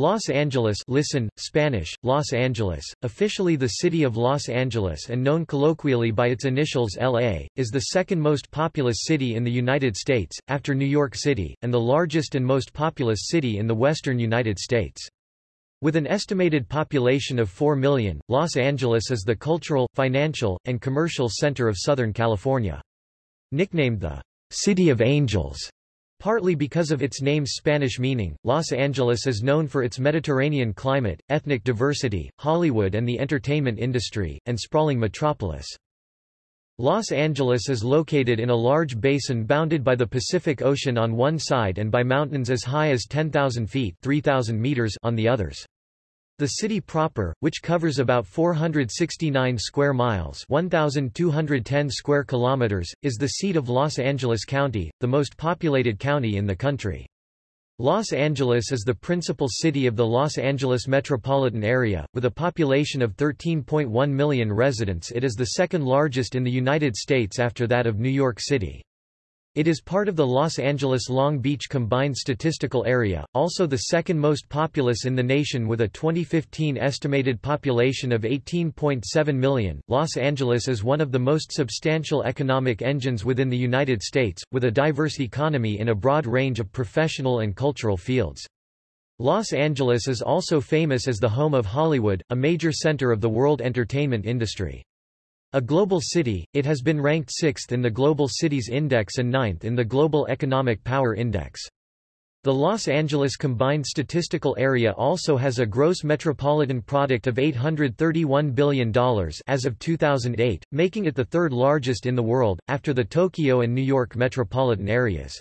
Los Angeles listen, Spanish, Los Angeles, officially the City of Los Angeles and known colloquially by its initials LA, is the second most populous city in the United States, after New York City, and the largest and most populous city in the western United States. With an estimated population of 4 million, Los Angeles is the cultural, financial, and commercial center of Southern California. Nicknamed the City of Angels, Partly because of its name's Spanish meaning, Los Angeles is known for its Mediterranean climate, ethnic diversity, Hollywood and the entertainment industry, and sprawling metropolis. Los Angeles is located in a large basin bounded by the Pacific Ocean on one side and by mountains as high as 10,000 feet 3,000 meters on the others. The city proper, which covers about 469 square miles 1,210 square kilometers, is the seat of Los Angeles County, the most populated county in the country. Los Angeles is the principal city of the Los Angeles metropolitan area, with a population of 13.1 million residents it is the second largest in the United States after that of New York City. It is part of the Los Angeles-Long Beach Combined Statistical Area, also the second most populous in the nation with a 2015 estimated population of 18.7 million. Los Angeles is one of the most substantial economic engines within the United States, with a diverse economy in a broad range of professional and cultural fields. Los Angeles is also famous as the home of Hollywood, a major center of the world entertainment industry. A global city, it has been ranked 6th in the Global Cities Index and 9th in the Global Economic Power Index. The Los Angeles Combined Statistical Area also has a gross metropolitan product of $831 billion as of 2008, making it the third largest in the world, after the Tokyo and New York metropolitan areas.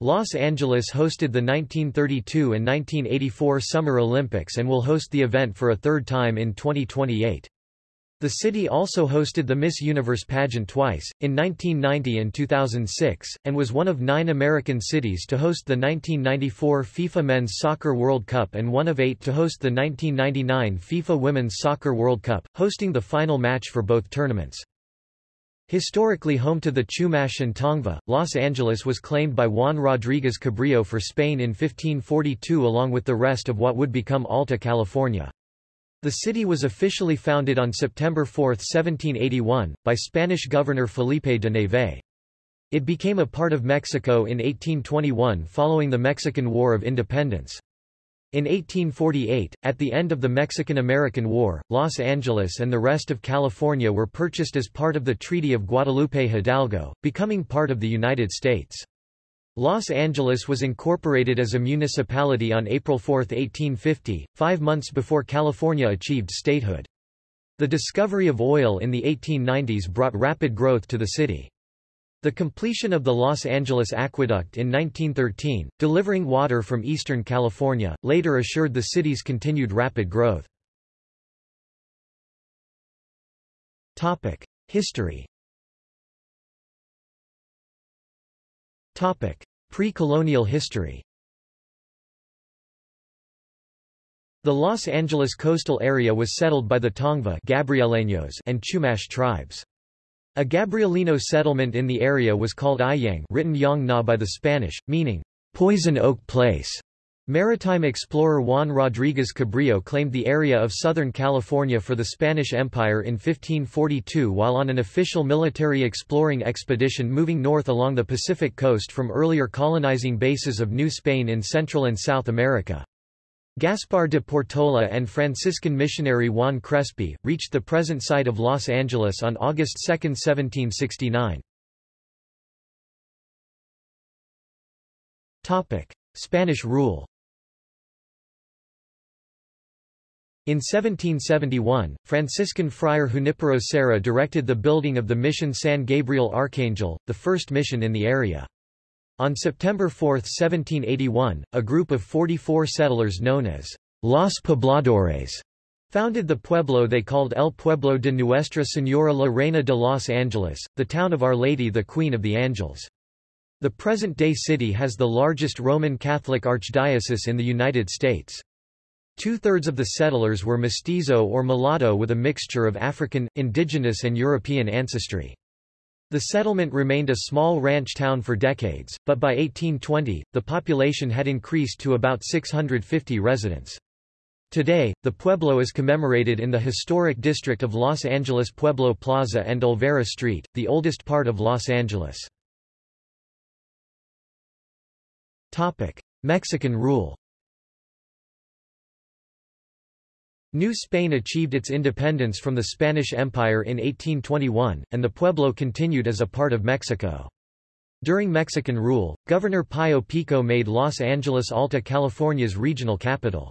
Los Angeles hosted the 1932 and 1984 Summer Olympics and will host the event for a third time in 2028. The city also hosted the Miss Universe pageant twice, in 1990 and 2006, and was one of nine American cities to host the 1994 FIFA Men's Soccer World Cup and one of eight to host the 1999 FIFA Women's Soccer World Cup, hosting the final match for both tournaments. Historically home to the Chumash and Tongva, Los Angeles was claimed by Juan Rodríguez Cabrillo for Spain in 1542 along with the rest of what would become Alta California. The city was officially founded on September 4, 1781, by Spanish governor Felipe de Neve. It became a part of Mexico in 1821 following the Mexican War of Independence. In 1848, at the end of the Mexican-American War, Los Angeles and the rest of California were purchased as part of the Treaty of Guadalupe Hidalgo, becoming part of the United States. Los Angeles was incorporated as a municipality on April 4, 1850, five months before California achieved statehood. The discovery of oil in the 1890s brought rapid growth to the city. The completion of the Los Angeles Aqueduct in 1913, delivering water from eastern California, later assured the city's continued rapid growth. History Pre-colonial history The Los Angeles coastal area was settled by the Tongva and Chumash tribes. A Gabrielino settlement in the area was called Ayang written Yang Na by the Spanish, meaning, poison oak place. Maritime explorer Juan Rodríguez Cabrillo claimed the area of Southern California for the Spanish Empire in 1542 while on an official military exploring expedition moving north along the Pacific coast from earlier colonizing bases of New Spain in Central and South America. Gaspar de Portola and Franciscan missionary Juan Crespi, reached the present site of Los Angeles on August 2, 1769. Spanish rule In 1771, Franciscan friar Junipero Serra directed the building of the mission San Gabriel Archangel, the first mission in the area. On September 4, 1781, a group of 44 settlers known as Los Pobladores founded the pueblo they called El Pueblo de Nuestra Señora la Reina de Los Angeles, the town of Our Lady the Queen of the Angels. The present-day city has the largest Roman Catholic archdiocese in the United States. Two-thirds of the settlers were mestizo or mulatto with a mixture of African, indigenous and European ancestry. The settlement remained a small ranch town for decades, but by 1820, the population had increased to about 650 residents. Today, the pueblo is commemorated in the historic district of Los Angeles Pueblo Plaza and Olvera Street, the oldest part of Los Angeles. Mexican rule New Spain achieved its independence from the Spanish Empire in 1821, and the pueblo continued as a part of Mexico. During Mexican rule, Governor Pío Pico made Los Angeles Alta California's regional capital.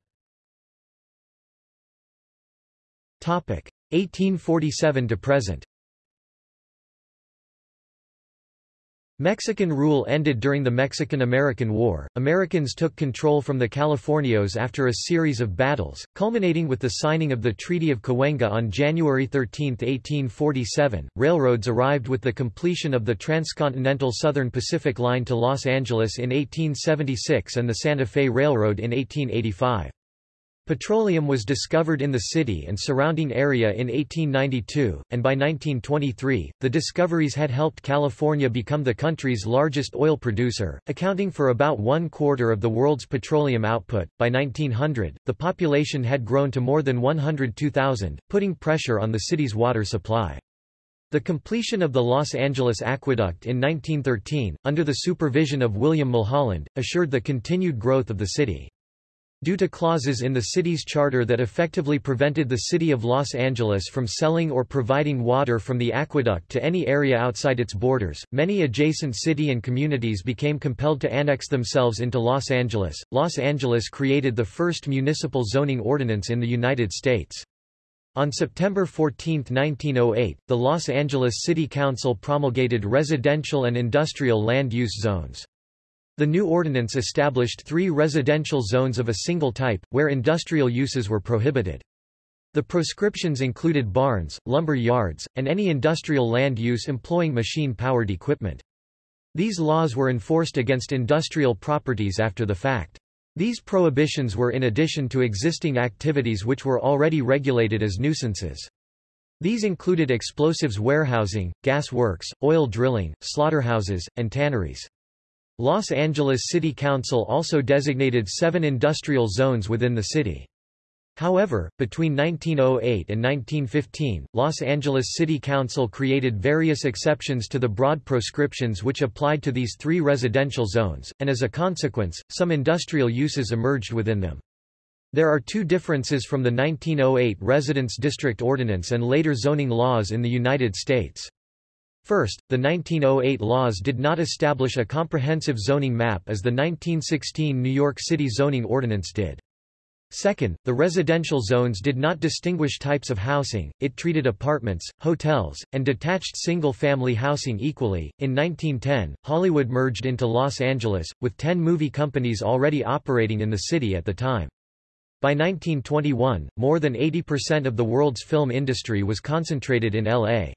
1847 to present Mexican rule ended during the Mexican-American War. Americans took control from the Californios after a series of battles, culminating with the signing of the Treaty of Cahuenga on January 13, 1847. Railroads arrived with the completion of the transcontinental Southern Pacific Line to Los Angeles in 1876 and the Santa Fe Railroad in 1885. Petroleum was discovered in the city and surrounding area in 1892, and by 1923, the discoveries had helped California become the country's largest oil producer, accounting for about one quarter of the world's petroleum output. By 1900, the population had grown to more than 102,000, putting pressure on the city's water supply. The completion of the Los Angeles Aqueduct in 1913, under the supervision of William Mulholland, assured the continued growth of the city. Due to clauses in the city's charter that effectively prevented the city of Los Angeles from selling or providing water from the aqueduct to any area outside its borders, many adjacent city and communities became compelled to annex themselves into Los Angeles. Los Angeles created the first municipal zoning ordinance in the United States. On September 14, 1908, the Los Angeles City Council promulgated residential and industrial land use zones. The new ordinance established three residential zones of a single type, where industrial uses were prohibited. The proscriptions included barns, lumber yards, and any industrial land use employing machine-powered equipment. These laws were enforced against industrial properties after the fact. These prohibitions were in addition to existing activities which were already regulated as nuisances. These included explosives warehousing, gas works, oil drilling, slaughterhouses, and tanneries. Los Angeles City Council also designated seven industrial zones within the city. However, between 1908 and 1915, Los Angeles City Council created various exceptions to the broad proscriptions which applied to these three residential zones, and as a consequence, some industrial uses emerged within them. There are two differences from the 1908 Residence District Ordinance and later zoning laws in the United States. First, the 1908 laws did not establish a comprehensive zoning map as the 1916 New York City zoning ordinance did. Second, the residential zones did not distinguish types of housing, it treated apartments, hotels, and detached single-family housing equally. In 1910, Hollywood merged into Los Angeles, with ten movie companies already operating in the city at the time. By 1921, more than 80% of the world's film industry was concentrated in L.A.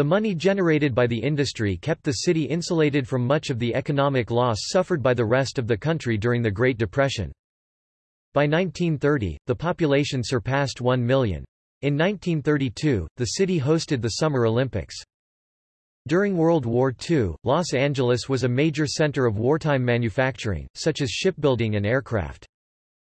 The money generated by the industry kept the city insulated from much of the economic loss suffered by the rest of the country during the Great Depression. By 1930, the population surpassed 1 million. In 1932, the city hosted the Summer Olympics. During World War II, Los Angeles was a major center of wartime manufacturing, such as shipbuilding and aircraft.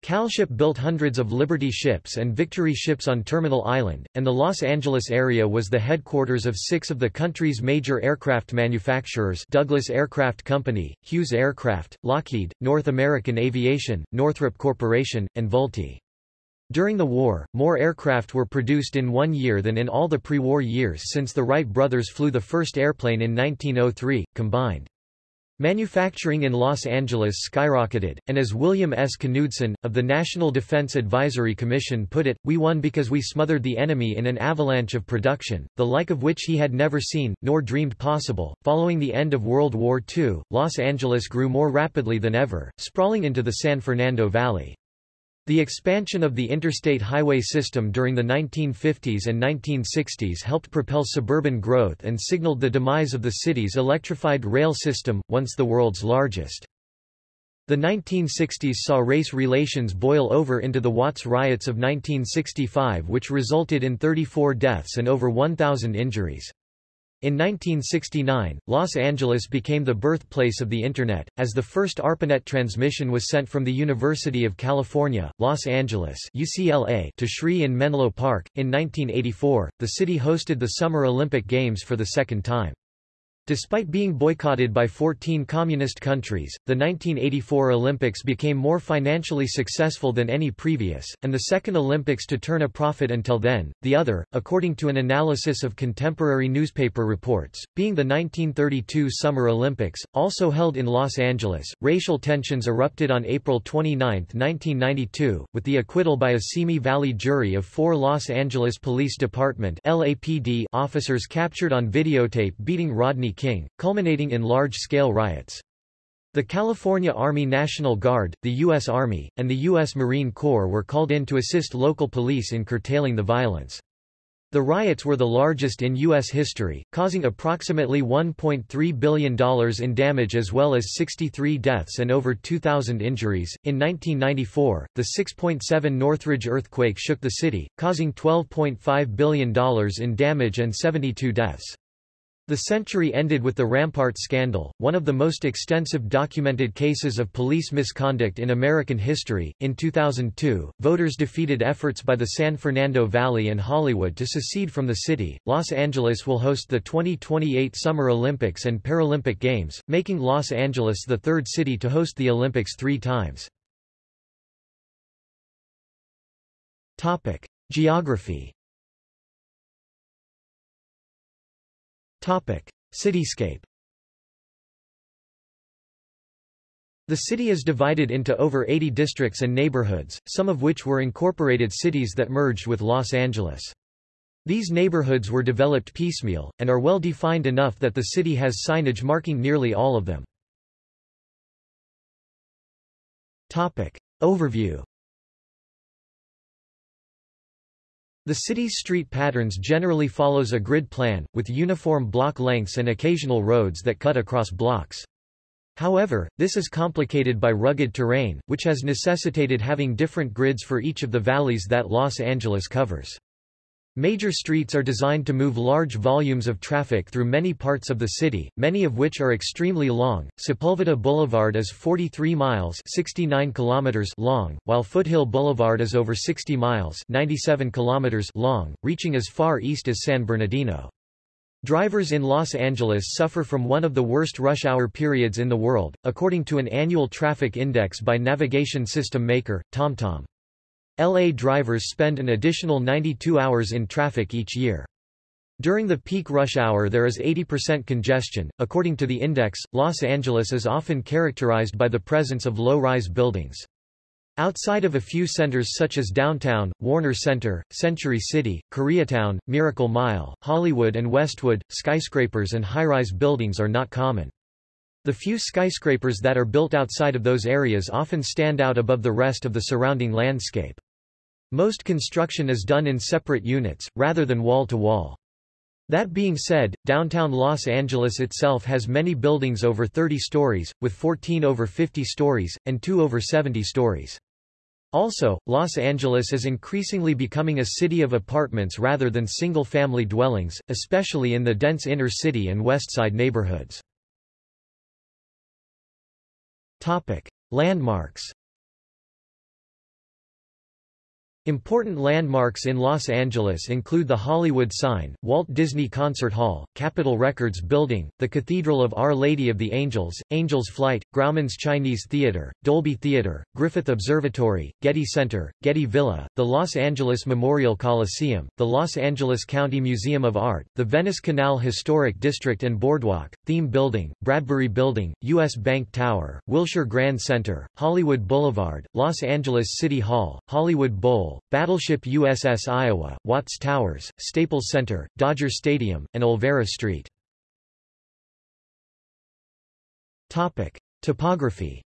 Calship built hundreds of Liberty ships and Victory ships on Terminal Island, and the Los Angeles area was the headquarters of six of the country's major aircraft manufacturers Douglas Aircraft Company, Hughes Aircraft, Lockheed, North American Aviation, Northrop Corporation, and Vultee. During the war, more aircraft were produced in one year than in all the pre-war years since the Wright brothers flew the first airplane in 1903, combined. Manufacturing in Los Angeles skyrocketed, and as William S. Knudsen, of the National Defense Advisory Commission put it, we won because we smothered the enemy in an avalanche of production, the like of which he had never seen, nor dreamed possible. Following the end of World War II, Los Angeles grew more rapidly than ever, sprawling into the San Fernando Valley. The expansion of the interstate highway system during the 1950s and 1960s helped propel suburban growth and signaled the demise of the city's electrified rail system, once the world's largest. The 1960s saw race relations boil over into the Watts riots of 1965 which resulted in 34 deaths and over 1,000 injuries. In 1969, Los Angeles became the birthplace of the Internet, as the first ARPANET transmission was sent from the University of California, Los Angeles UCLA to SRI in Menlo Park. In 1984, the city hosted the Summer Olympic Games for the second time. Despite being boycotted by 14 communist countries, the 1984 Olympics became more financially successful than any previous, and the second Olympics to turn a profit until then. The other, according to an analysis of contemporary newspaper reports, being the 1932 Summer Olympics, also held in Los Angeles. Racial tensions erupted on April 29, 1992, with the acquittal by a Simi Valley jury of four Los Angeles Police Department (LAPD) officers captured on videotape beating Rodney King, culminating in large-scale riots. The California Army National Guard, the U.S. Army, and the U.S. Marine Corps were called in to assist local police in curtailing the violence. The riots were the largest in U.S. history, causing approximately $1.3 billion in damage as well as 63 deaths and over 2,000 injuries. In 1994, the 6.7 Northridge earthquake shook the city, causing $12.5 billion in damage and 72 deaths. The century ended with the Rampart scandal, one of the most extensive documented cases of police misconduct in American history. In 2002, voters defeated efforts by the San Fernando Valley and Hollywood to secede from the city. Los Angeles will host the 2028 Summer Olympics and Paralympic Games, making Los Angeles the third city to host the Olympics three times. Topic: Geography Topic: Cityscape. The city is divided into over 80 districts and neighborhoods, some of which were incorporated cities that merged with Los Angeles. These neighborhoods were developed piecemeal, and are well defined enough that the city has signage marking nearly all of them. Topic. Overview The city's street patterns generally follows a grid plan, with uniform block lengths and occasional roads that cut across blocks. However, this is complicated by rugged terrain, which has necessitated having different grids for each of the valleys that Los Angeles covers. Major streets are designed to move large volumes of traffic through many parts of the city, many of which are extremely long. Sepulveda Boulevard is 43 miles (69 kilometers) long, while Foothill Boulevard is over 60 miles (97 kilometers) long, reaching as far east as San Bernardino. Drivers in Los Angeles suffer from one of the worst rush hour periods in the world, according to an annual traffic index by navigation system maker, TomTom. LA drivers spend an additional 92 hours in traffic each year. During the peak rush hour there is 80% congestion. According to the index, Los Angeles is often characterized by the presence of low-rise buildings. Outside of a few centers such as downtown, Warner Center, Century City, Koreatown, Miracle Mile, Hollywood and Westwood, skyscrapers and high-rise buildings are not common. The few skyscrapers that are built outside of those areas often stand out above the rest of the surrounding landscape. Most construction is done in separate units, rather than wall-to-wall. -wall. That being said, downtown Los Angeles itself has many buildings over 30 stories, with 14 over 50 stories, and 2 over 70 stories. Also, Los Angeles is increasingly becoming a city of apartments rather than single-family dwellings, especially in the dense inner city and west side neighborhoods. Landmarks. Important landmarks in Los Angeles include the Hollywood sign, Walt Disney Concert Hall, Capitol Records Building, the Cathedral of Our Lady of the Angels, Angels Flight, Grauman's Chinese Theater, Dolby Theater, Griffith Observatory, Getty Center, Getty Villa, the Los Angeles Memorial Coliseum, the Los Angeles County Museum of Art, the Venice Canal Historic District and Boardwalk, Theme Building, Bradbury Building, U.S. Bank Tower, Wilshire Grand Center, Hollywood Boulevard, Los Angeles City Hall, Hollywood Bowl, Battleship USS Iowa, Watts Towers, Staples Center, Dodger Stadium, and Olvera Street. Topography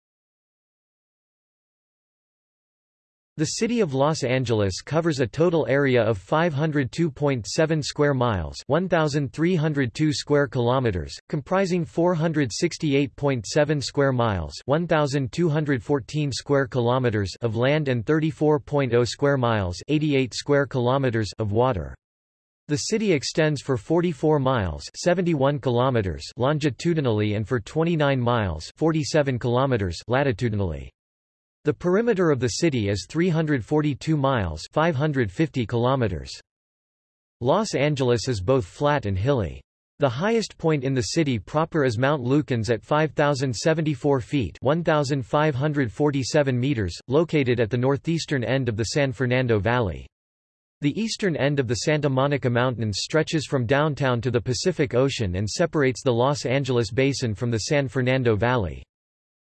The city of Los Angeles covers a total area of 502.7 square miles, 1302 square kilometers, comprising 468.7 square miles, 1214 square kilometers of land and 34.0 square miles, 88 square kilometers of water. The city extends for 44 miles 71 kilometers longitudinally and for 29 miles 47 kilometers latitudinally. The perimeter of the city is 342 miles 550 kilometers. Los Angeles is both flat and hilly. The highest point in the city proper is Mount Lukens at 5,074 feet 1,547 meters, located at the northeastern end of the San Fernando Valley. The eastern end of the Santa Monica Mountains stretches from downtown to the Pacific Ocean and separates the Los Angeles Basin from the San Fernando Valley.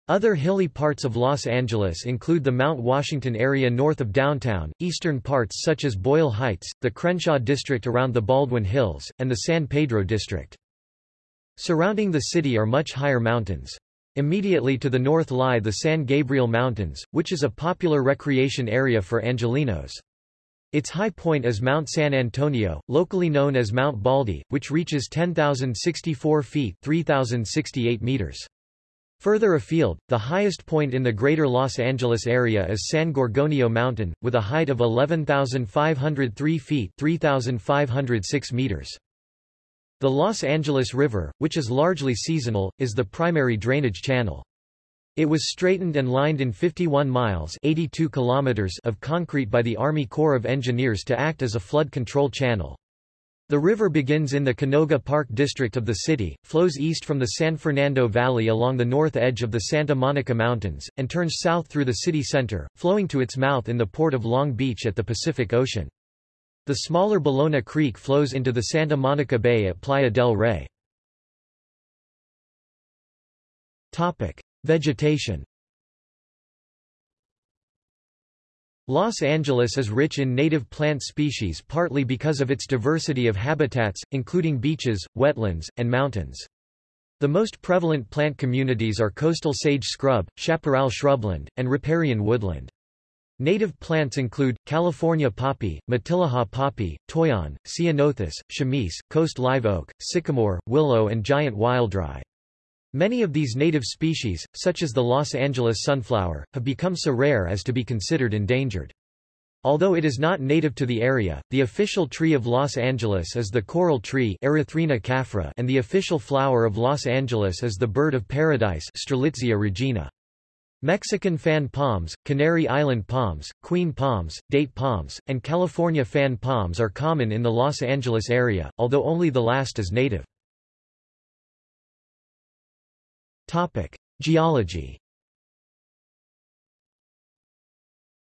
Other hilly parts of Los Angeles include the Mount Washington area north of downtown, eastern parts such as Boyle Heights, the Crenshaw district around the Baldwin Hills, and the San Pedro district. Surrounding the city are much higher mountains. Immediately to the north lie the San Gabriel Mountains, which is a popular recreation area for Angelenos. Its high point is Mount San Antonio, locally known as Mount Baldy, which reaches 10,064 feet 3,068 meters. Further afield, the highest point in the greater Los Angeles area is San Gorgonio Mountain, with a height of 11,503 feet 3,506 meters. The Los Angeles River, which is largely seasonal, is the primary drainage channel. It was straightened and lined in 51 miles 82 kilometers of concrete by the Army Corps of Engineers to act as a flood control channel. The river begins in the Canoga Park district of the city, flows east from the San Fernando Valley along the north edge of the Santa Monica Mountains, and turns south through the city center, flowing to its mouth in the port of Long Beach at the Pacific Ocean. The smaller Ballona Creek flows into the Santa Monica Bay at Playa del Rey. Topic: Vegetation Los Angeles is rich in native plant species partly because of its diversity of habitats, including beaches, wetlands, and mountains. The most prevalent plant communities are coastal sage scrub, chaparral shrubland, and riparian woodland. Native plants include, California poppy, Matilija poppy, toyon, ceanothus, chamise, coast live oak, sycamore, willow and giant wildrye. Many of these native species, such as the Los Angeles sunflower, have become so rare as to be considered endangered. Although it is not native to the area, the official tree of Los Angeles is the coral tree Erythrina caffra and the official flower of Los Angeles is the bird of paradise Strelitzia regina. Mexican fan palms, Canary Island palms, queen palms, date palms, and California fan palms are common in the Los Angeles area, although only the last is native. Topic: Geology.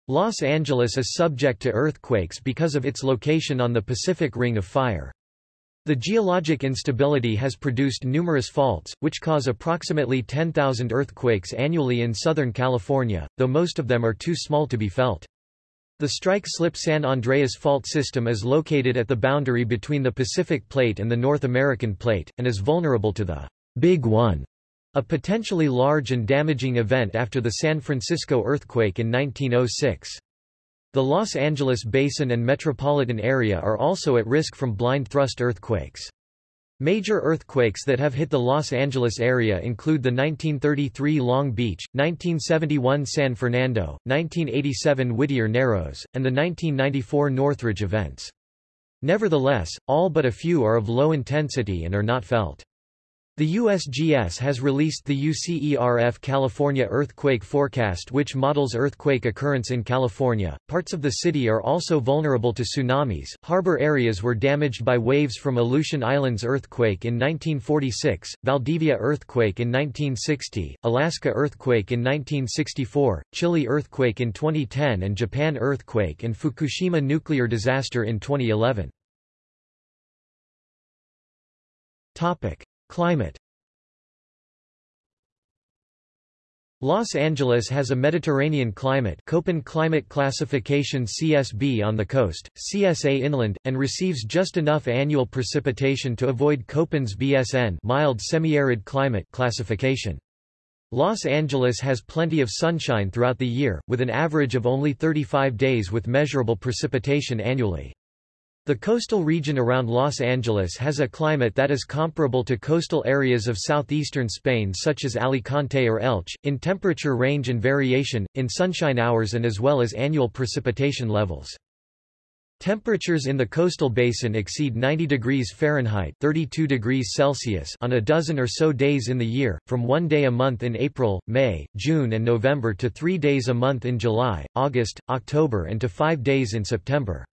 Los Angeles is subject to earthquakes because of its location on the Pacific Ring of Fire. The geologic instability has produced numerous faults, which cause approximately 10,000 earthquakes annually in Southern California, though most of them are too small to be felt. The strike-slip San Andreas fault system is located at the boundary between the Pacific Plate and the North American Plate, and is vulnerable to the Big One a potentially large and damaging event after the San Francisco earthquake in 1906. The Los Angeles basin and metropolitan area are also at risk from blind thrust earthquakes. Major earthquakes that have hit the Los Angeles area include the 1933 Long Beach, 1971 San Fernando, 1987 Whittier Narrows, and the 1994 Northridge events. Nevertheless, all but a few are of low intensity and are not felt. The USGS has released the UCERF California Earthquake Forecast which models earthquake occurrence in California. Parts of the city are also vulnerable to tsunamis. Harbor areas were damaged by waves from Aleutian Islands earthquake in 1946, Valdivia earthquake in 1960, Alaska earthquake in 1964, Chile earthquake in 2010 and Japan earthquake and Fukushima nuclear disaster in 2011. Topic: Climate Los Angeles has a Mediterranean climate Köppen climate classification CSB on the coast, CSA inland, and receives just enough annual precipitation to avoid Köppen's BSN mild semi-arid climate classification. Los Angeles has plenty of sunshine throughout the year, with an average of only 35 days with measurable precipitation annually. The coastal region around Los Angeles has a climate that is comparable to coastal areas of southeastern Spain such as Alicante or Elche, in temperature range and variation, in sunshine hours and as well as annual precipitation levels. Temperatures in the coastal basin exceed 90 degrees Fahrenheit 32 degrees Celsius on a dozen or so days in the year, from one day a month in April, May, June and November to three days a month in July, August, October and to five days in September.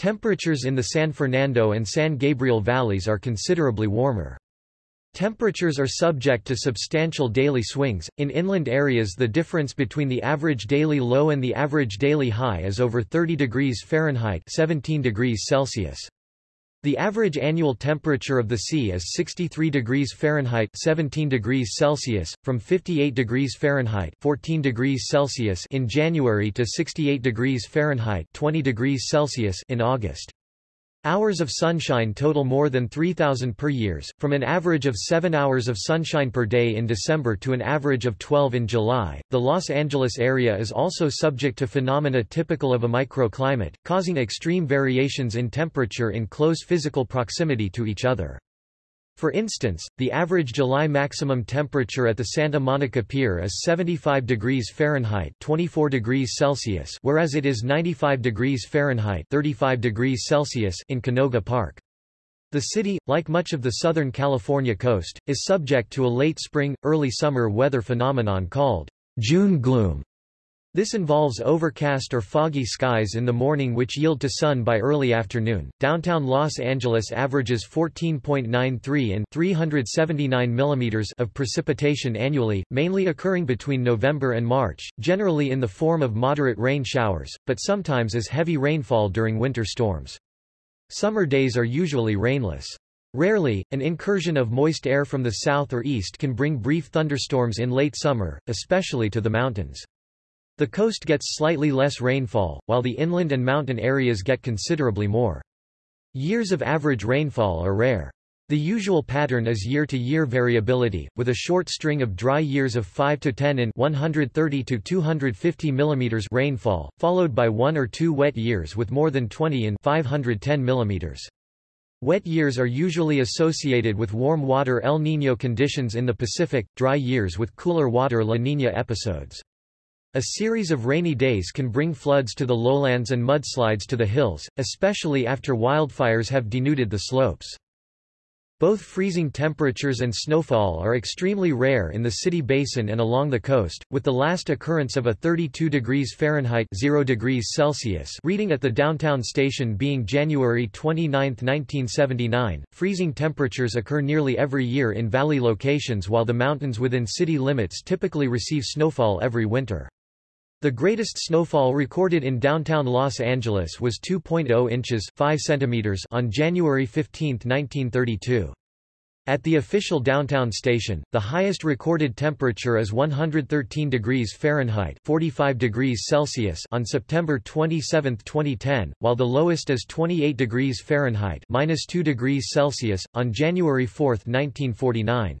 Temperatures in the San Fernando and San Gabriel valleys are considerably warmer. Temperatures are subject to substantial daily swings. In inland areas, the difference between the average daily low and the average daily high is over 30 degrees Fahrenheit (17 degrees Celsius). The average annual temperature of the sea is 63 degrees Fahrenheit 17 degrees Celsius, from 58 degrees Fahrenheit 14 degrees Celsius in January to 68 degrees Fahrenheit 20 degrees Celsius in August. Hours of sunshine total more than 3,000 per years, from an average of 7 hours of sunshine per day in December to an average of 12 in July. The Los Angeles area is also subject to phenomena typical of a microclimate, causing extreme variations in temperature in close physical proximity to each other. For instance, the average July maximum temperature at the Santa Monica Pier is 75 degrees Fahrenheit 24 degrees Celsius whereas it is 95 degrees Fahrenheit 35 degrees Celsius in Canoga Park. The city, like much of the Southern California coast, is subject to a late spring, early summer weather phenomenon called June gloom. This involves overcast or foggy skies in the morning which yield to sun by early afternoon. Downtown Los Angeles averages 14.93 and 379 mm of precipitation annually, mainly occurring between November and March, generally in the form of moderate rain showers, but sometimes as heavy rainfall during winter storms. Summer days are usually rainless. Rarely, an incursion of moist air from the south or east can bring brief thunderstorms in late summer, especially to the mountains. The coast gets slightly less rainfall, while the inland and mountain areas get considerably more. Years of average rainfall are rare. The usual pattern is year-to-year -year variability, with a short string of dry years of 5 to 10 in 130 to 250 mm rainfall, followed by one or two wet years with more than 20 in 510 mm. Wet years are usually associated with warm water El Niño conditions in the Pacific, dry years with cooler water La Niña episodes. A series of rainy days can bring floods to the lowlands and mudslides to the hills, especially after wildfires have denuded the slopes. Both freezing temperatures and snowfall are extremely rare in the city basin and along the coast, with the last occurrence of a 32 degrees Fahrenheit 0 degrees Celsius reading at the downtown station being January 29, 1979. Freezing temperatures occur nearly every year in valley locations while the mountains within city limits typically receive snowfall every winter. The greatest snowfall recorded in downtown Los Angeles was 2.0 inches 5 centimeters on January 15, 1932. At the official downtown station, the highest recorded temperature is 113 degrees Fahrenheit 45 degrees Celsius on September 27, 2010, while the lowest is 28 degrees Fahrenheit minus 2 degrees Celsius, on January 4, 1949.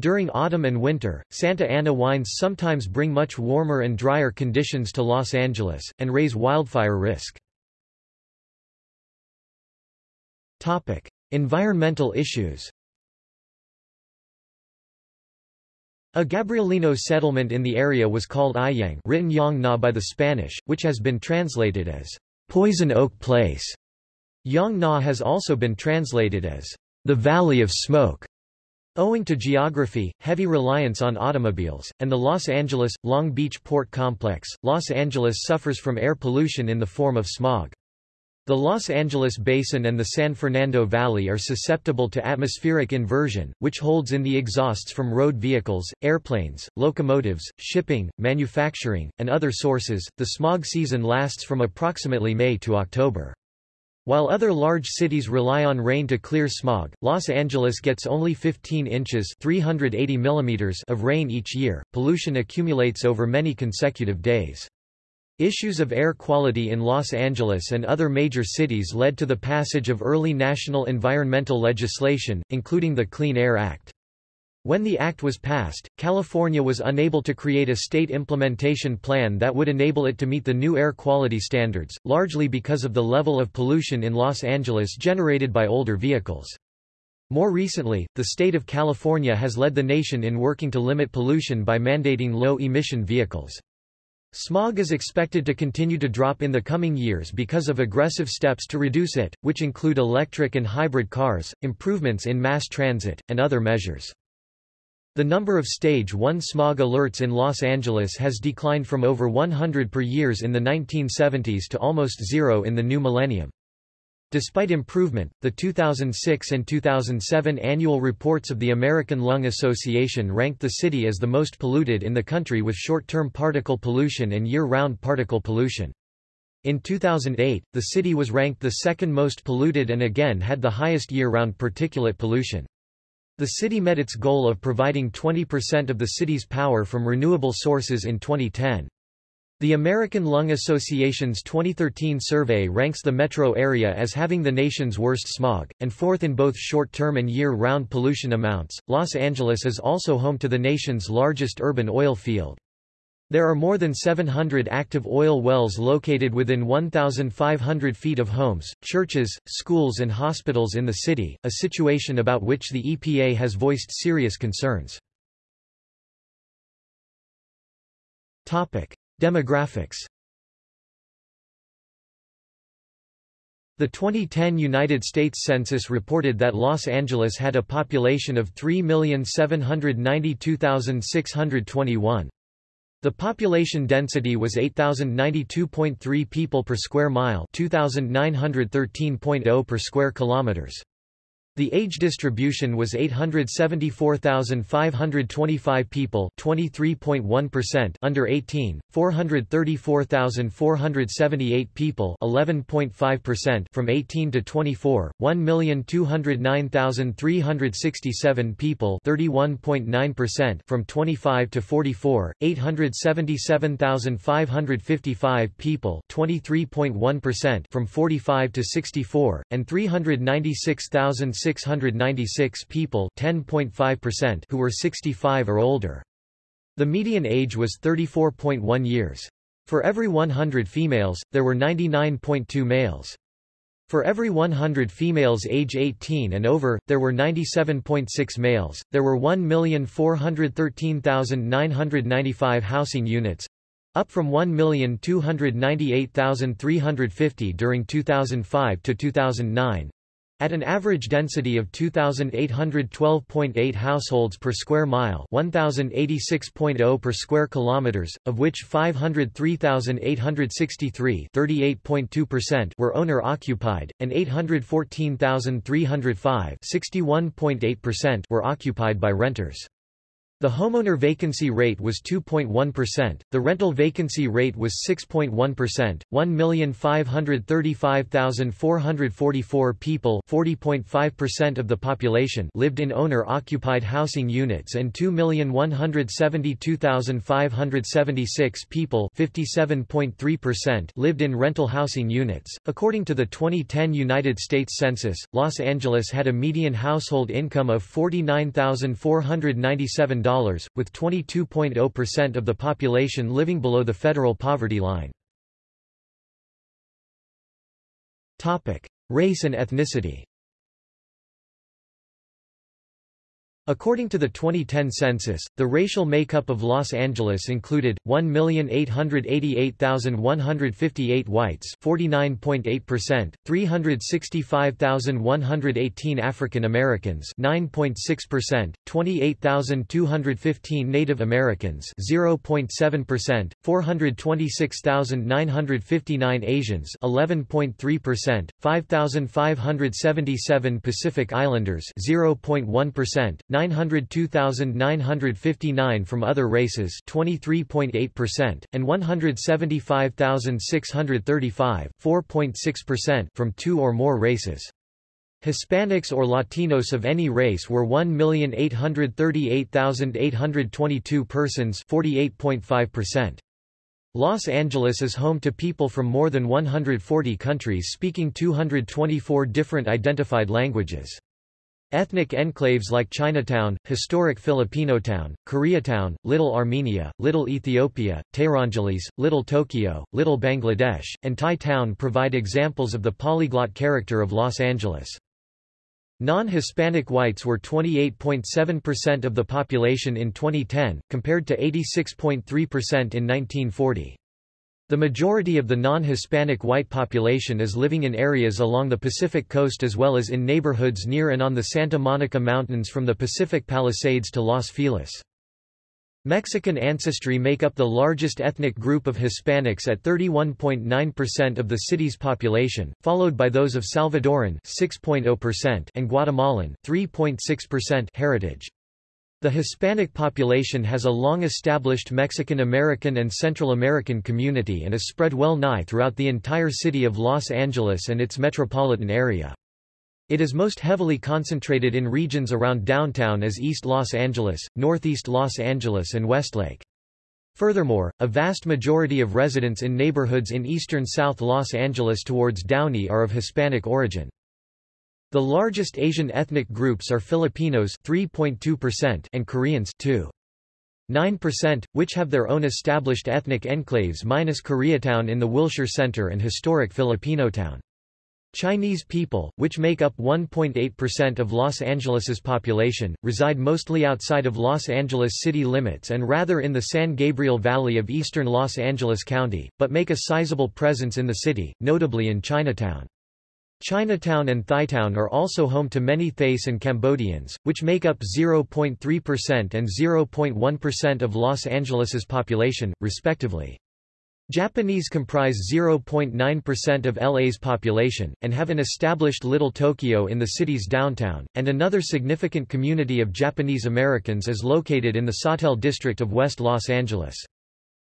During autumn and winter, Santa Ana winds sometimes bring much warmer and drier conditions to Los Angeles, and raise wildfire risk. Topic. Environmental issues A Gabrielino settlement in the area was called Ayang written Yang Na by the Spanish, which has been translated as Poison Oak Place. Yang Na has also been translated as the Valley of Smoke. Owing to geography, heavy reliance on automobiles, and the Los Angeles, Long Beach port complex, Los Angeles suffers from air pollution in the form of smog. The Los Angeles Basin and the San Fernando Valley are susceptible to atmospheric inversion, which holds in the exhausts from road vehicles, airplanes, locomotives, shipping, manufacturing, and other sources. The smog season lasts from approximately May to October. While other large cities rely on rain to clear smog, Los Angeles gets only 15 inches 380 millimeters of rain each year. Pollution accumulates over many consecutive days. Issues of air quality in Los Angeles and other major cities led to the passage of early national environmental legislation, including the Clean Air Act. When the act was passed, California was unable to create a state implementation plan that would enable it to meet the new air quality standards, largely because of the level of pollution in Los Angeles generated by older vehicles. More recently, the state of California has led the nation in working to limit pollution by mandating low-emission vehicles. Smog is expected to continue to drop in the coming years because of aggressive steps to reduce it, which include electric and hybrid cars, improvements in mass transit, and other measures. The number of Stage 1 smog alerts in Los Angeles has declined from over 100 per years in the 1970s to almost zero in the new millennium. Despite improvement, the 2006 and 2007 annual reports of the American Lung Association ranked the city as the most polluted in the country with short-term particle pollution and year-round particle pollution. In 2008, the city was ranked the second most polluted and again had the highest year-round particulate pollution. The city met its goal of providing 20% of the city's power from renewable sources in 2010. The American Lung Association's 2013 survey ranks the metro area as having the nation's worst smog, and fourth in both short-term and year-round pollution amounts. Los Angeles is also home to the nation's largest urban oil field. There are more than 700 active oil wells located within 1,500 feet of homes, churches, schools and hospitals in the city, a situation about which the EPA has voiced serious concerns. Demographics The 2010 United States Census reported that Los Angeles had a population of 3,792,621. The population density was 8,092.3 people per square mile 2,913.0 per square kilometers. The age distribution was 874,525 people 23.1% under 18, 434,478 people 11.5% from 18 to 24, 1,209,367 people 31.9% from 25 to 44, 877,555 people 23.1% from 45 to 64, and 396,000 696 people 10.5% who were 65 or older. The median age was 34.1 years. For every 100 females, there were 99.2 males. For every 100 females age 18 and over, there were 97.6 males. There were 1,413,995 housing units, up from 1,298,350 during 2005 to 2009, at an average density of 2,812.8 households per square mile 1,086.0 per square kilometers, of which 503,863 were owner-occupied, and 814,305 were occupied by renters. The homeowner vacancy rate was 2.1%, the rental vacancy rate was 6.1%, 1,535,444 people 40.5% of the population lived in owner-occupied housing units and 2,172,576 people 57.3% lived in rental housing units. According to the 2010 United States Census, Los Angeles had a median household income of $49,497 with 22.0% of the population living below the federal poverty line. Race and ethnicity According to the 2010 census, the racial makeup of Los Angeles included 1,888,158 whites, 49.8%, 365,118 African Americans, 9.6%, 28,215 Native Americans, 0.7%, 426,959 Asians, 11.3%, 5,577 Pacific Islanders, 0.1%, 902,959 from other races 23.8%, and 175,635 from two or more races. Hispanics or Latinos of any race were 1,838,822 persons 48.5%. Los Angeles is home to people from more than 140 countries speaking 224 different identified languages. Ethnic enclaves like Chinatown, historic Filipinotown, Koreatown, Little Armenia, Little Ethiopia, Tehrangeles, Little Tokyo, Little Bangladesh, and Thai Town provide examples of the polyglot character of Los Angeles. Non-Hispanic whites were 28.7% of the population in 2010, compared to 86.3% in 1940. The majority of the non-Hispanic white population is living in areas along the Pacific coast as well as in neighborhoods near and on the Santa Monica Mountains from the Pacific Palisades to Los Feliz. Mexican ancestry make up the largest ethnic group of Hispanics at 31.9% of the city's population, followed by those of Salvadoran 6.0% and Guatemalan 3.6% heritage. The Hispanic population has a long-established Mexican American and Central American community and is spread well nigh throughout the entire city of Los Angeles and its metropolitan area. It is most heavily concentrated in regions around downtown as East Los Angeles, Northeast Los Angeles and Westlake. Furthermore, a vast majority of residents in neighborhoods in eastern South Los Angeles towards Downey are of Hispanic origin. The largest Asian ethnic groups are Filipinos 3.2% and Koreans 2.9%, which have their own established ethnic enclaves minus Koreatown in the Wilshire Center and historic Filipinotown. Chinese people, which make up 1.8% of Los Angeles's population, reside mostly outside of Los Angeles city limits and rather in the San Gabriel Valley of eastern Los Angeles County, but make a sizable presence in the city, notably in Chinatown. Chinatown and Thai Town are also home to many Thais and Cambodians, which make up 0.3% and 0.1% of Los Angeles's population, respectively. Japanese comprise 0.9% of LA's population, and have an established Little Tokyo in the city's downtown, and another significant community of Japanese Americans is located in the Sawtelle district of West Los Angeles.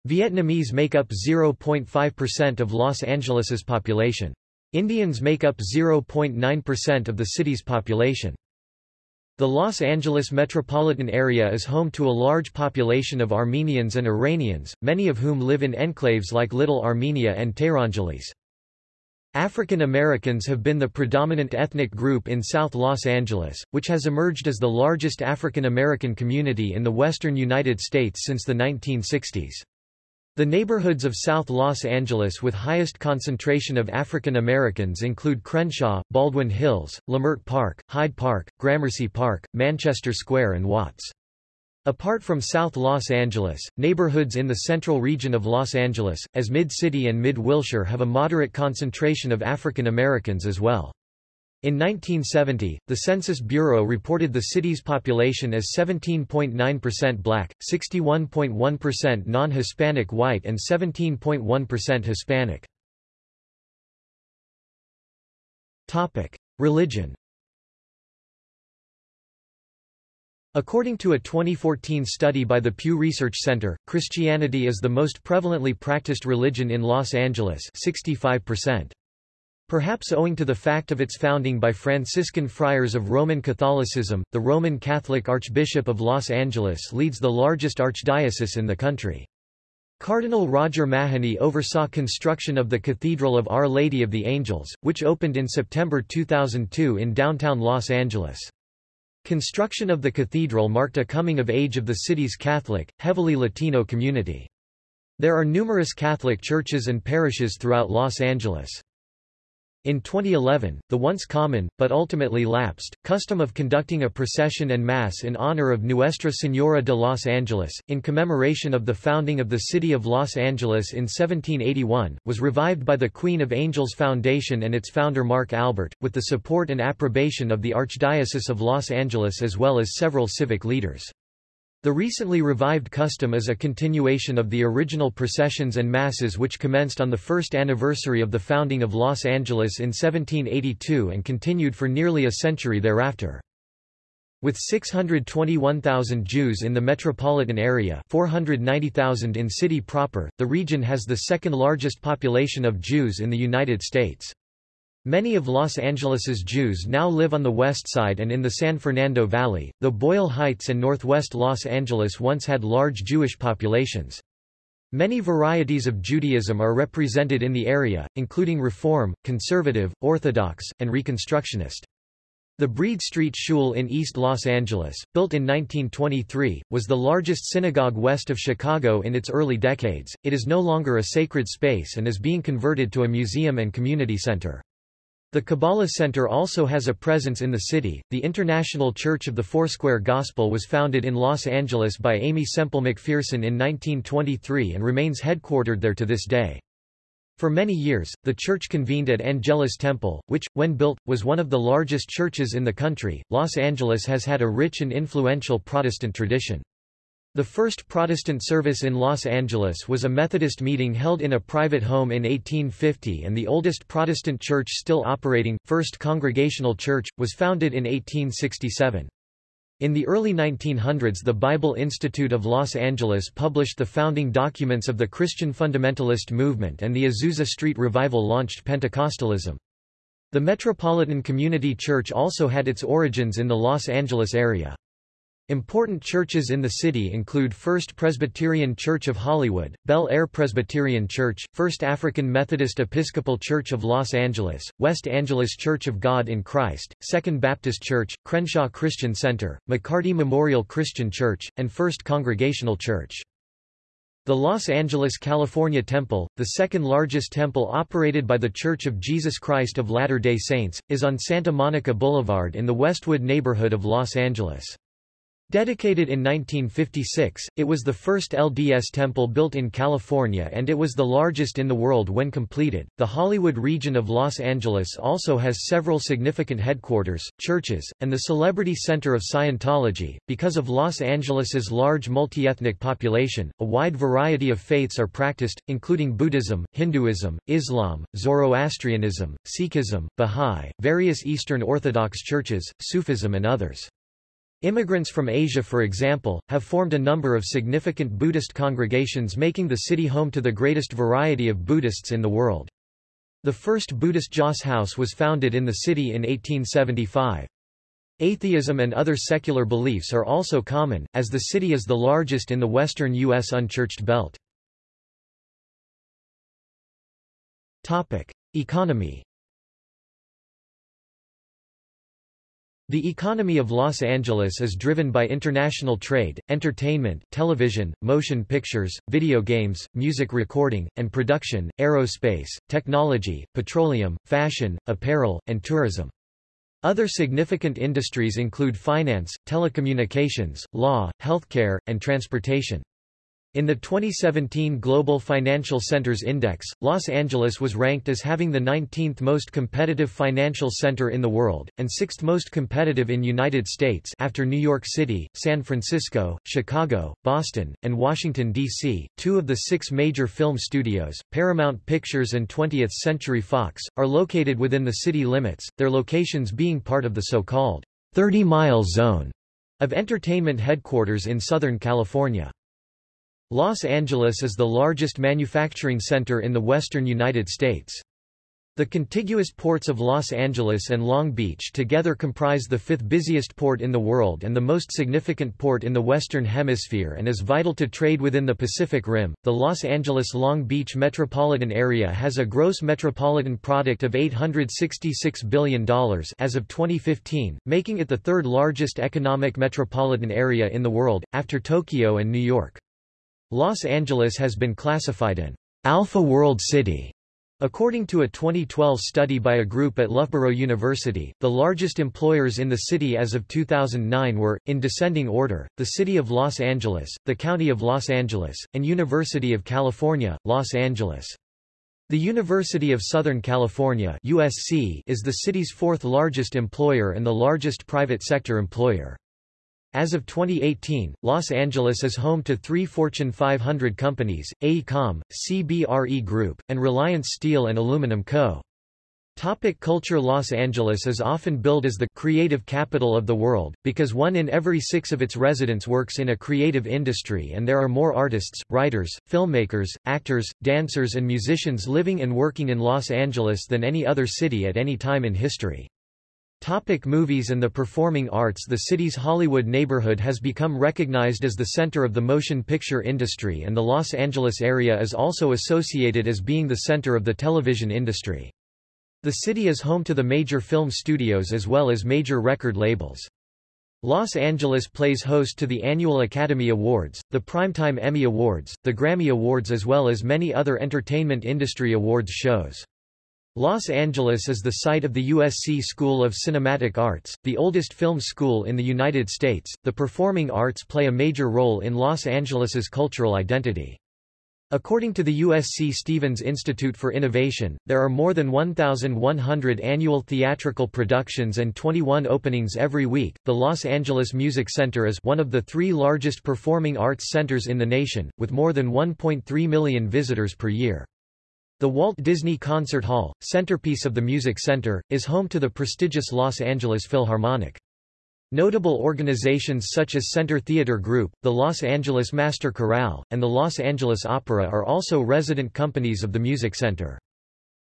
Vietnamese make up 0.5% of Los Angeles's population. Indians make up 0.9% of the city's population. The Los Angeles metropolitan area is home to a large population of Armenians and Iranians, many of whom live in enclaves like Little Armenia and Tehrangeles. African Americans have been the predominant ethnic group in South Los Angeles, which has emerged as the largest African American community in the western United States since the 1960s. The neighborhoods of South Los Angeles with highest concentration of African Americans include Crenshaw, Baldwin Hills, Leimert Park, Hyde Park, Gramercy Park, Manchester Square and Watts. Apart from South Los Angeles, neighborhoods in the central region of Los Angeles, as Mid-City and Mid-Wilshire have a moderate concentration of African Americans as well. In 1970, the Census Bureau reported the city's population as 17.9% black, 61.1% non-Hispanic white and 17.1% Hispanic. Topic: Religion. According to a 2014 study by the Pew Research Center, Christianity is the most prevalently practiced religion in Los Angeles 65%. Perhaps owing to the fact of its founding by Franciscan friars of Roman Catholicism, the Roman Catholic Archbishop of Los Angeles leads the largest archdiocese in the country. Cardinal Roger Mahony oversaw construction of the Cathedral of Our Lady of the Angels, which opened in September 2002 in downtown Los Angeles. Construction of the cathedral marked a coming of age of the city's Catholic, heavily Latino community. There are numerous Catholic churches and parishes throughout Los Angeles. In 2011, the once common, but ultimately lapsed, custom of conducting a procession and mass in honor of Nuestra Señora de Los Angeles, in commemoration of the founding of the city of Los Angeles in 1781, was revived by the Queen of Angels Foundation and its founder Mark Albert, with the support and approbation of the Archdiocese of Los Angeles as well as several civic leaders. The recently revived custom is a continuation of the original processions and masses which commenced on the first anniversary of the founding of Los Angeles in 1782 and continued for nearly a century thereafter. With 621,000 Jews in the metropolitan area 490,000 in city proper, the region has the second largest population of Jews in the United States. Many of Los Angeles's Jews now live on the west side and in the San Fernando Valley, though Boyle Heights and northwest Los Angeles once had large Jewish populations. Many varieties of Judaism are represented in the area, including Reform, Conservative, Orthodox, and Reconstructionist. The Breed Street Shul in East Los Angeles, built in 1923, was the largest synagogue west of Chicago in its early decades. It is no longer a sacred space and is being converted to a museum and community center. The Kabbalah Center also has a presence in the city. The International Church of the Foursquare Gospel was founded in Los Angeles by Aimee Semple McPherson in 1923 and remains headquartered there to this day. For many years, the church convened at Angelus Temple, which, when built, was one of the largest churches in the country. Los Angeles has had a rich and influential Protestant tradition. The first Protestant service in Los Angeles was a Methodist meeting held in a private home in 1850 and the oldest Protestant church still operating, First Congregational Church, was founded in 1867. In the early 1900s the Bible Institute of Los Angeles published the founding documents of the Christian fundamentalist movement and the Azusa Street Revival launched Pentecostalism. The Metropolitan Community Church also had its origins in the Los Angeles area. Important churches in the city include First Presbyterian Church of Hollywood, Bel Air Presbyterian Church, First African Methodist Episcopal Church of Los Angeles, West Angeles Church of God in Christ, Second Baptist Church, Crenshaw Christian Center, McCarty Memorial Christian Church, and First Congregational Church. The Los Angeles, California Temple, the second largest temple operated by The Church of Jesus Christ of Latter-day Saints, is on Santa Monica Boulevard in the Westwood neighborhood of Los Angeles. Dedicated in 1956, it was the first LDS temple built in California and it was the largest in the world when completed. The Hollywood region of Los Angeles also has several significant headquarters, churches, and the celebrity center of Scientology. Because of Los Angeles's large multi-ethnic population, a wide variety of faiths are practiced, including Buddhism, Hinduism, Islam, Zoroastrianism, Sikhism, Bahá'í, various Eastern Orthodox churches, Sufism and others. Immigrants from Asia for example, have formed a number of significant Buddhist congregations making the city home to the greatest variety of Buddhists in the world. The first Buddhist Joss House was founded in the city in 1875. Atheism and other secular beliefs are also common, as the city is the largest in the western U.S. unchurched belt. Economy The economy of Los Angeles is driven by international trade, entertainment, television, motion pictures, video games, music recording, and production, aerospace, technology, petroleum, fashion, apparel, and tourism. Other significant industries include finance, telecommunications, law, healthcare, and transportation. In the 2017 Global Financial Centers Index, Los Angeles was ranked as having the 19th most competitive financial center in the world, and 6th most competitive in United States after New York City, San Francisco, Chicago, Boston, and Washington, D.C. Two of the six major film studios, Paramount Pictures and 20th Century Fox, are located within the city limits, their locations being part of the so-called 30-mile zone of entertainment headquarters in Southern California. Los Angeles is the largest manufacturing center in the western United States. The contiguous ports of Los Angeles and Long Beach together comprise the fifth busiest port in the world and the most significant port in the Western Hemisphere and is vital to trade within the Pacific Rim. The Los Angeles Long Beach metropolitan area has a gross metropolitan product of $866 billion as of 2015, making it the third largest economic metropolitan area in the world, after Tokyo and New York. Los Angeles has been classified an Alpha World City. According to a 2012 study by a group at Loughborough University, the largest employers in the city as of 2009 were, in descending order, the City of Los Angeles, the County of Los Angeles, and University of California, Los Angeles. The University of Southern California USC is the city's fourth largest employer and the largest private sector employer. As of 2018, Los Angeles is home to three Fortune 500 companies, AECOM, CBRE Group, and Reliance Steel and Aluminum Co. Topic culture Los Angeles is often billed as the creative capital of the world, because one in every six of its residents works in a creative industry and there are more artists, writers, filmmakers, actors, dancers and musicians living and working in Los Angeles than any other city at any time in history. Topic movies and the performing arts The city's Hollywood neighborhood has become recognized as the center of the motion picture industry and the Los Angeles area is also associated as being the center of the television industry. The city is home to the major film studios as well as major record labels. Los Angeles plays host to the annual Academy Awards, the Primetime Emmy Awards, the Grammy Awards as well as many other entertainment industry awards shows. Los Angeles is the site of the USC School of Cinematic Arts, the oldest film school in the United States. The performing arts play a major role in Los Angeles's cultural identity. According to the USC Stevens Institute for Innovation, there are more than 1,100 annual theatrical productions and 21 openings every week. The Los Angeles Music Center is one of the three largest performing arts centers in the nation, with more than 1.3 million visitors per year. The Walt Disney Concert Hall, centerpiece of the Music Center, is home to the prestigious Los Angeles Philharmonic. Notable organizations such as Center Theater Group, the Los Angeles Master Chorale, and the Los Angeles Opera are also resident companies of the Music Center.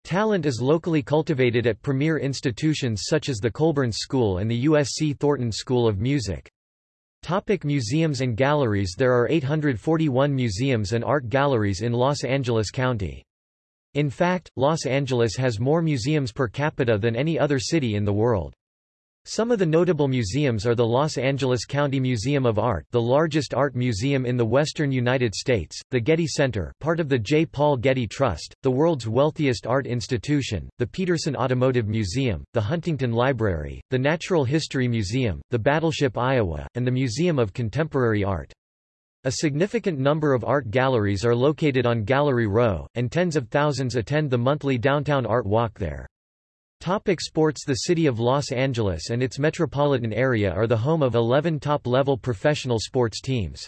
Talent is locally cultivated at premier institutions such as the Colburn School and the USC Thornton School of Music. Topic museums and galleries There are 841 museums and art galleries in Los Angeles County. In fact, Los Angeles has more museums per capita than any other city in the world. Some of the notable museums are the Los Angeles County Museum of Art the largest art museum in the western United States, the Getty Center part of the J. Paul Getty Trust, the world's wealthiest art institution, the Petersen Automotive Museum, the Huntington Library, the Natural History Museum, the Battleship Iowa, and the Museum of Contemporary Art. A significant number of art galleries are located on Gallery Row, and tens of thousands attend the monthly Downtown Art Walk there. Topic sports The city of Los Angeles and its metropolitan area are the home of 11 top-level professional sports teams.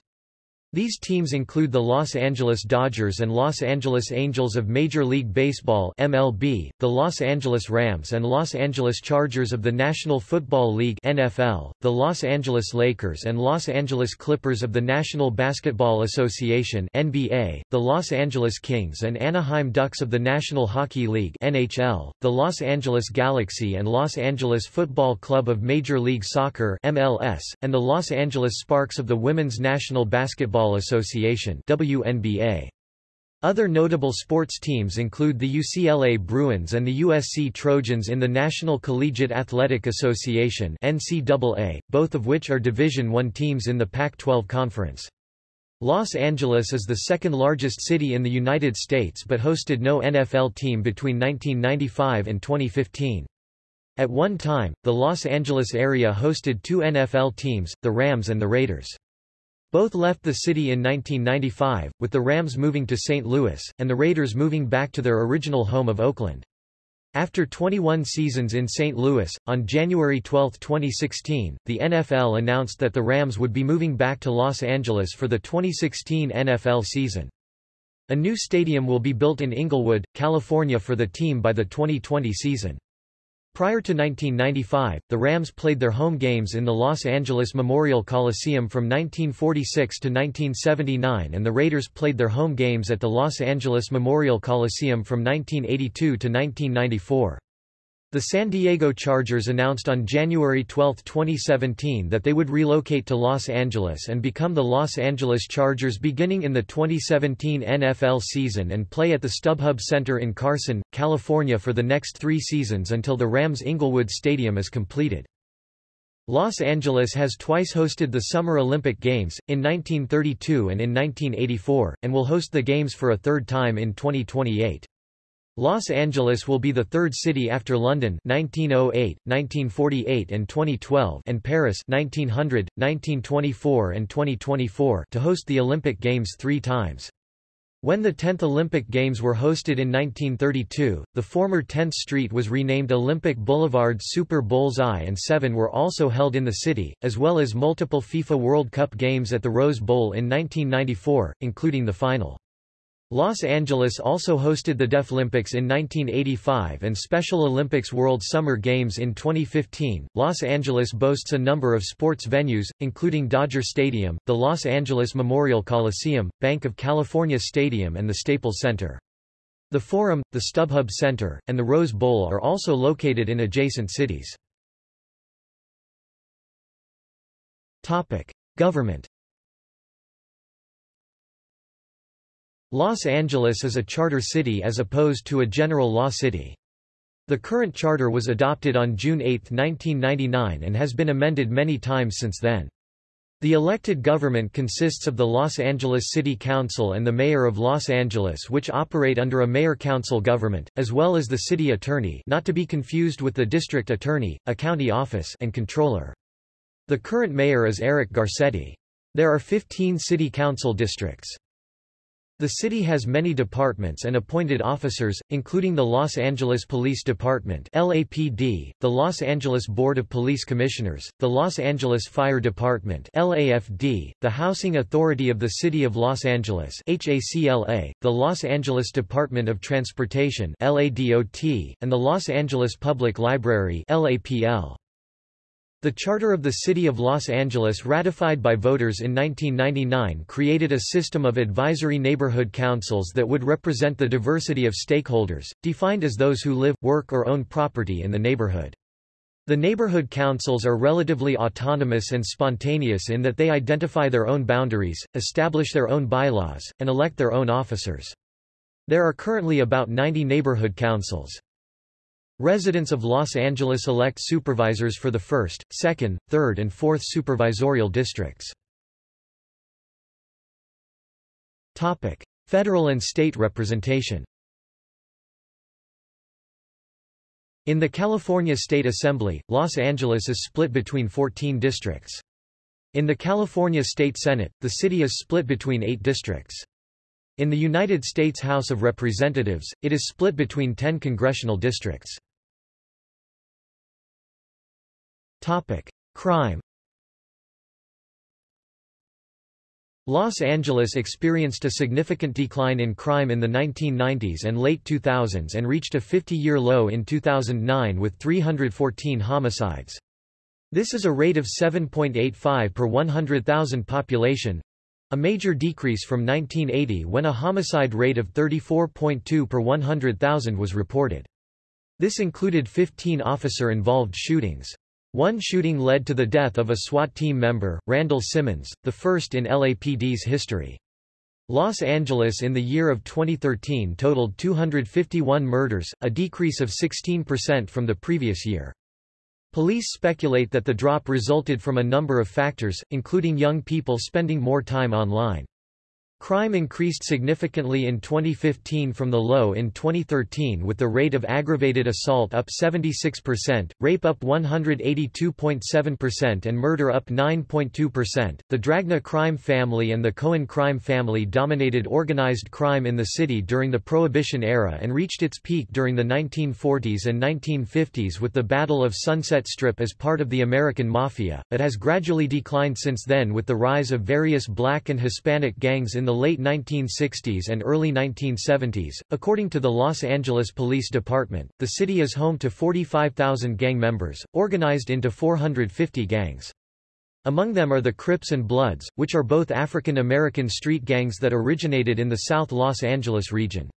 These teams include the Los Angeles Dodgers and Los Angeles Angels of Major League Baseball MLB, the Los Angeles Rams and Los Angeles Chargers of the National Football League NFL, the Los Angeles Lakers and Los Angeles Clippers of the National Basketball Association NBA, the Los Angeles Kings and Anaheim Ducks of the National Hockey League NHL, the Los Angeles Galaxy and Los Angeles Football Club of Major League Soccer MLS, and the Los Angeles Sparks of the Women's National Basketball Basketball Association WNBA. Other notable sports teams include the UCLA Bruins and the USC Trojans in the National Collegiate Athletic Association NCAA, both of which are Division I teams in the Pac-12 Conference. Los Angeles is the second largest city in the United States but hosted no NFL team between 1995 and 2015. At one time, the Los Angeles area hosted two NFL teams, the Rams and the Raiders. Both left the city in 1995, with the Rams moving to St. Louis, and the Raiders moving back to their original home of Oakland. After 21 seasons in St. Louis, on January 12, 2016, the NFL announced that the Rams would be moving back to Los Angeles for the 2016 NFL season. A new stadium will be built in Inglewood, California for the team by the 2020 season. Prior to 1995, the Rams played their home games in the Los Angeles Memorial Coliseum from 1946 to 1979 and the Raiders played their home games at the Los Angeles Memorial Coliseum from 1982 to 1994. The San Diego Chargers announced on January 12, 2017 that they would relocate to Los Angeles and become the Los Angeles Chargers beginning in the 2017 NFL season and play at the StubHub Center in Carson, California for the next three seasons until the Rams Inglewood Stadium is completed. Los Angeles has twice hosted the Summer Olympic Games, in 1932 and in 1984, and will host the Games for a third time in 2028. Los Angeles will be the third city after London 1908, 1948 and 2012 and Paris 1900, 1924 and 2024 to host the Olympic Games three times. When the 10th Olympic Games were hosted in 1932, the former 10th Street was renamed Olympic Boulevard Super Bowls I and seven were also held in the city, as well as multiple FIFA World Cup games at the Rose Bowl in 1994, including the final. Los Angeles also hosted the Deaflympics in 1985 and Special Olympics World Summer Games in 2015. Los Angeles boasts a number of sports venues, including Dodger Stadium, the Los Angeles Memorial Coliseum, Bank of California Stadium and the Staples Center. The Forum, the StubHub Center, and the Rose Bowl are also located in adjacent cities. Government Los Angeles is a charter city as opposed to a general law city. The current charter was adopted on June 8, 1999 and has been amended many times since then. The elected government consists of the Los Angeles City Council and the Mayor of Los Angeles which operate under a mayor-council government, as well as the city attorney not to be confused with the district attorney, a county office and controller. The current mayor is Eric Garcetti. There are 15 city council districts. The city has many departments and appointed officers, including the Los Angeles Police Department LAPD, the Los Angeles Board of Police Commissioners, the Los Angeles Fire Department LAFD, the Housing Authority of the City of Los Angeles HACLA, the Los Angeles Department of Transportation LADOT, and the Los Angeles Public Library LAPL. The Charter of the City of Los Angeles ratified by voters in 1999 created a system of advisory neighborhood councils that would represent the diversity of stakeholders, defined as those who live, work or own property in the neighborhood. The neighborhood councils are relatively autonomous and spontaneous in that they identify their own boundaries, establish their own bylaws, and elect their own officers. There are currently about 90 neighborhood councils. Residents of Los Angeles elect supervisors for the 1st, 2nd, 3rd and 4th supervisorial districts. Topic: Federal and state representation In the California State Assembly, Los Angeles is split between 14 districts. In the California State Senate, the city is split between eight districts. In the United States House of Representatives, it is split between 10 congressional districts. Topic: Crime. Los Angeles experienced a significant decline in crime in the 1990s and late 2000s and reached a 50-year low in 2009 with 314 homicides. This is a rate of 7.85 per 100,000 population, a major decrease from 1980 when a homicide rate of 34.2 per 100,000 was reported. This included 15 officer-involved shootings. One shooting led to the death of a SWAT team member, Randall Simmons, the first in LAPD's history. Los Angeles in the year of 2013 totaled 251 murders, a decrease of 16% from the previous year. Police speculate that the drop resulted from a number of factors, including young people spending more time online. Crime increased significantly in 2015 from the low in 2013 with the rate of aggravated assault up 76%, rape up 182.7% and murder up 9.2%. The Dragna crime family and the Cohen crime family dominated organized crime in the city during the Prohibition era and reached its peak during the 1940s and 1950s with the Battle of Sunset Strip as part of the American Mafia, but has gradually declined since then with the rise of various black and Hispanic gangs in the late 1960s and early 1970s. According to the Los Angeles Police Department, the city is home to 45,000 gang members, organized into 450 gangs. Among them are the Crips and Bloods, which are both African American street gangs that originated in the South Los Angeles region.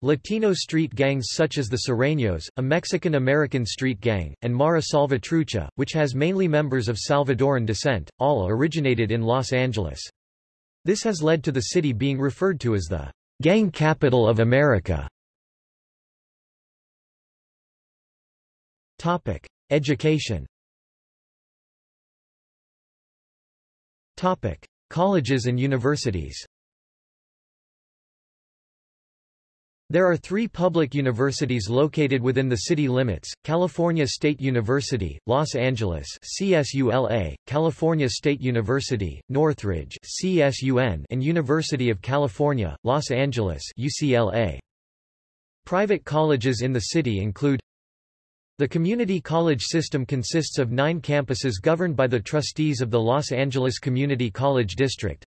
Latino street gangs such as the Sureños, a Mexican-American street gang, and Mara Salvatrucha, which has mainly members of Salvadoran descent, all originated in Los Angeles. This has led to the city being referred to as the gang capital of America. Topic: Education. Topic: Colleges and universities. There are three public universities located within the city limits, California State University, Los Angeles CSULA, California State University, Northridge CSUN, and University of California, Los Angeles UCLA. Private colleges in the city include the community college system consists of nine campuses governed by the trustees of the Los Angeles Community College District,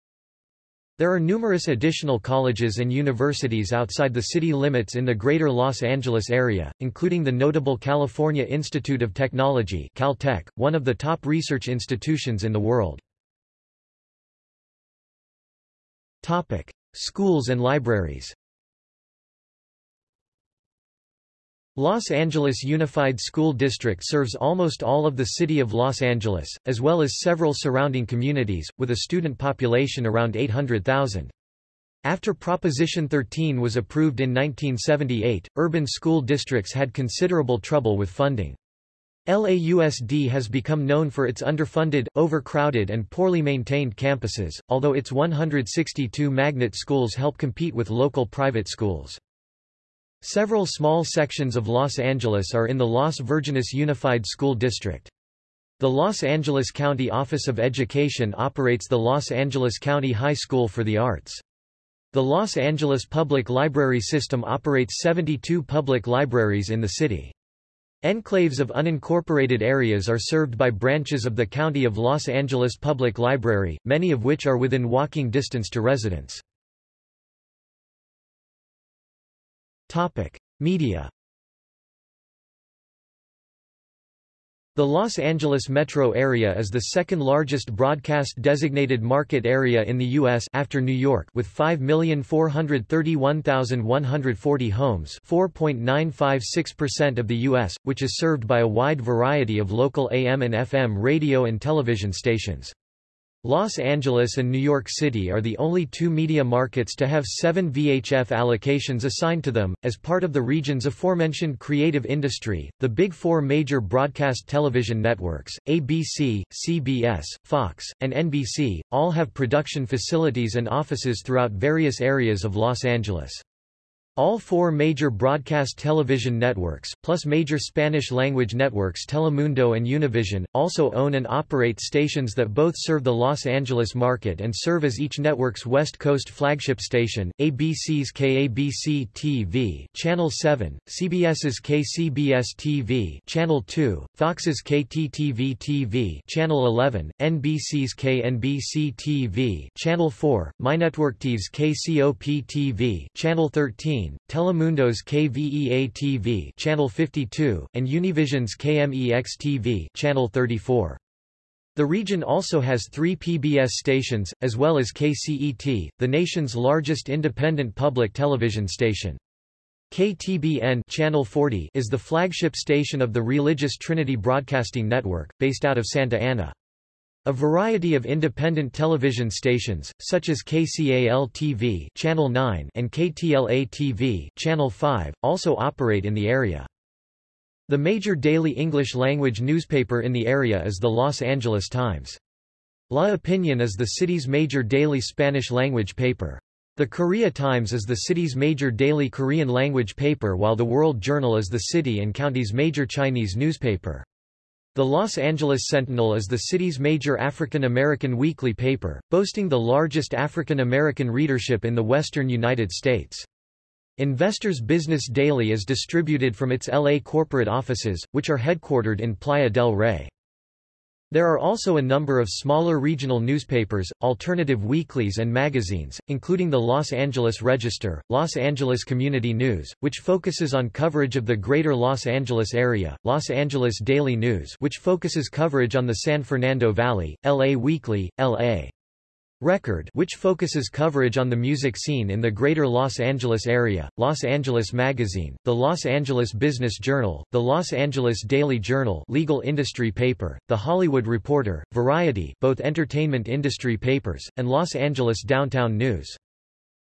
there are numerous additional colleges and universities outside the city limits in the greater Los Angeles area, including the notable California Institute of Technology Caltech, one of the top research institutions in the world. Topic. Schools and libraries Los Angeles Unified School District serves almost all of the city of Los Angeles, as well as several surrounding communities, with a student population around 800,000. After Proposition 13 was approved in 1978, urban school districts had considerable trouble with funding. LAUSD has become known for its underfunded, overcrowded and poorly maintained campuses, although its 162 magnet schools help compete with local private schools. Several small sections of Los Angeles are in the Las Virgenes Unified School District. The Los Angeles County Office of Education operates the Los Angeles County High School for the Arts. The Los Angeles Public Library System operates 72 public libraries in the city. Enclaves of unincorporated areas are served by branches of the County of Los Angeles Public Library, many of which are within walking distance to residents. Media The Los Angeles metro area is the second largest broadcast-designated market area in the U.S. after New York with 5,431,140 homes 4.956% of the U.S., which is served by a wide variety of local AM and FM radio and television stations. Los Angeles and New York City are the only two media markets to have seven VHF allocations assigned to them. As part of the region's aforementioned creative industry, the big four major broadcast television networks, ABC, CBS, Fox, and NBC, all have production facilities and offices throughout various areas of Los Angeles. All four major broadcast television networks, plus major Spanish-language networks Telemundo and Univision, also own and operate stations that both serve the Los Angeles market and serve as each network's West Coast flagship station, ABC's KABC TV Channel 7, CBS's KCBS TV Channel 2, Fox's KTTV TV Channel 11, NBC's KNBC TV Channel 4, MyNetworkTV's KCOP TV Channel 13, Telemundo's KVEA-TV Channel 52, and Univision's KMEX-TV Channel 34. The region also has three PBS stations, as well as KCET, the nation's largest independent public television station. KTBN Channel 40 is the flagship station of the Religious Trinity Broadcasting Network, based out of Santa Ana. A variety of independent television stations, such as KCAL-TV Channel 9 and KTLA-TV Channel 5, also operate in the area. The major daily English-language newspaper in the area is the Los Angeles Times. La Opinion is the city's major daily Spanish-language paper. The Korea Times is the city's major daily Korean-language paper while the World Journal is the city and county's major Chinese newspaper. The Los Angeles Sentinel is the city's major African American weekly paper, boasting the largest African American readership in the western United States. Investors Business Daily is distributed from its LA corporate offices, which are headquartered in Playa del Rey. There are also a number of smaller regional newspapers, alternative weeklies and magazines, including the Los Angeles Register, Los Angeles Community News, which focuses on coverage of the greater Los Angeles area, Los Angeles Daily News which focuses coverage on the San Fernando Valley, LA Weekly, LA. Record which focuses coverage on the music scene in the greater Los Angeles area, Los Angeles Magazine, the Los Angeles Business Journal, the Los Angeles Daily Journal legal industry paper, the Hollywood Reporter, Variety both entertainment industry papers, and Los Angeles Downtown News.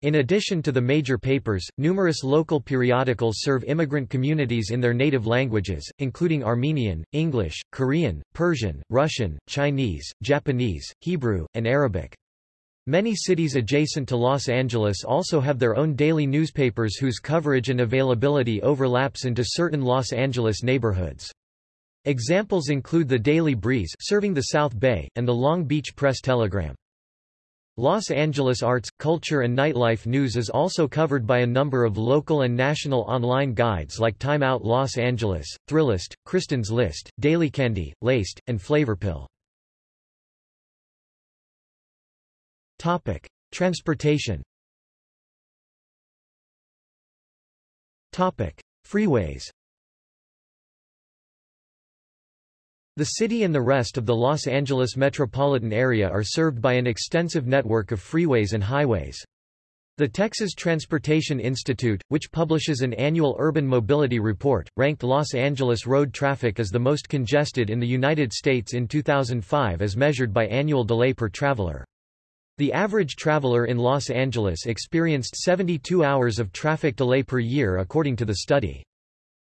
In addition to the major papers, numerous local periodicals serve immigrant communities in their native languages, including Armenian, English, Korean, Persian, Russian, Chinese, Japanese, Hebrew, and Arabic. Many cities adjacent to Los Angeles also have their own daily newspapers whose coverage and availability overlaps into certain Los Angeles neighborhoods. Examples include the Daily Breeze serving the South Bay, and the Long Beach Press-Telegram. Los Angeles arts, culture and nightlife news is also covered by a number of local and national online guides like Time Out Los Angeles, Thrillist, Kristin's List, Daily Candy, Laced, and Flavorpill. Topic: Transportation. Topic: Freeways. The city and the rest of the Los Angeles metropolitan area are served by an extensive network of freeways and highways. The Texas Transportation Institute, which publishes an annual urban mobility report, ranked Los Angeles road traffic as the most congested in the United States in 2005 as measured by annual delay per traveler. The average traveler in Los Angeles experienced 72 hours of traffic delay per year according to the study.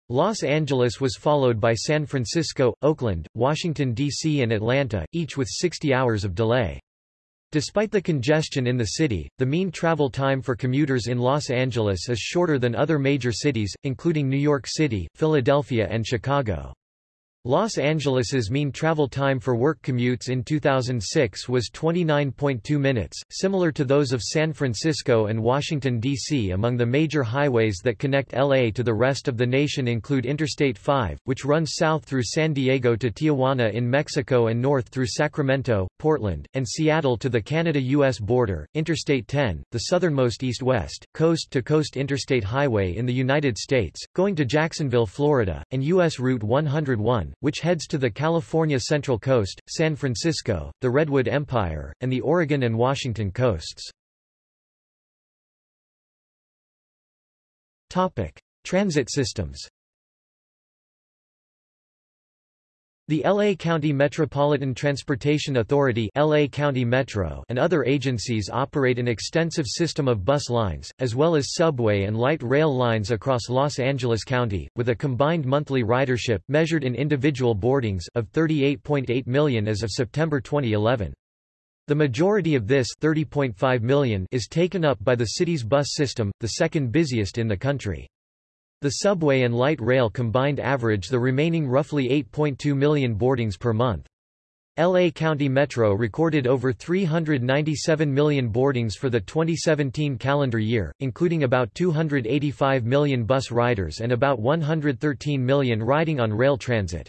Los Angeles was followed by San Francisco, Oakland, Washington, D.C. and Atlanta, each with 60 hours of delay. Despite the congestion in the city, the mean travel time for commuters in Los Angeles is shorter than other major cities, including New York City, Philadelphia and Chicago. Los Angeles's mean travel time for work commutes in 2006 was 29.2 minutes, similar to those of San Francisco and Washington, D.C. Among the major highways that connect L.A. to the rest of the nation include Interstate 5, which runs south through San Diego to Tijuana in Mexico and north through Sacramento, Portland, and Seattle to the Canada-U.S. border, Interstate 10, the southernmost east-west, coast-to-coast interstate highway in the United States, going to Jacksonville, Florida, and U.S. Route 101, which heads to the California Central Coast, San Francisco, the Redwood Empire, and the Oregon and Washington coasts. Transit systems The L.A. County Metropolitan Transportation Authority LA County Metro and other agencies operate an extensive system of bus lines, as well as subway and light rail lines across Los Angeles County, with a combined monthly ridership measured in individual boardings of 38.8 million as of September 2011. The majority of this 30.5 million is taken up by the city's bus system, the second busiest in the country. The subway and light rail combined average the remaining roughly 8.2 million boardings per month. LA County Metro recorded over 397 million boardings for the 2017 calendar year, including about 285 million bus riders and about 113 million riding on rail transit.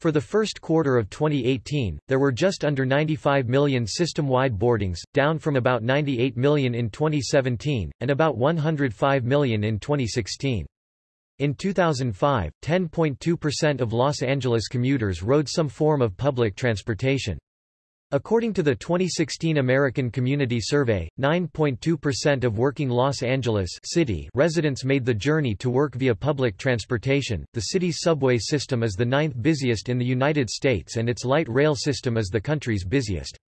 For the first quarter of 2018, there were just under 95 million system-wide boardings, down from about 98 million in 2017, and about 105 million in 2016. In 2005, 10.2% of Los Angeles commuters rode some form of public transportation. According to the 2016 American Community Survey, 9.2% of working Los Angeles City residents made the journey to work via public transportation. The city's subway system is the ninth busiest in the United States and its light rail system is the country's busiest.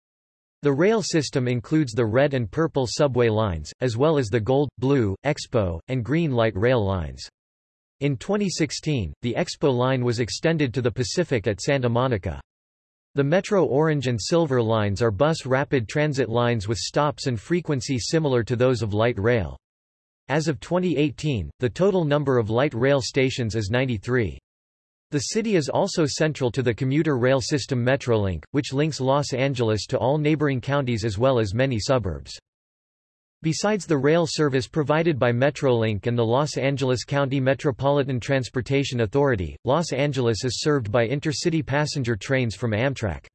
The rail system includes the red and purple subway lines, as well as the gold, blue, expo, and green light rail lines. In 2016, the Expo line was extended to the Pacific at Santa Monica. The Metro Orange and Silver lines are bus rapid transit lines with stops and frequency similar to those of light rail. As of 2018, the total number of light rail stations is 93. The city is also central to the commuter rail system Metrolink, which links Los Angeles to all neighboring counties as well as many suburbs. Besides the rail service provided by Metrolink and the Los Angeles County Metropolitan Transportation Authority, Los Angeles is served by intercity passenger trains from Amtrak.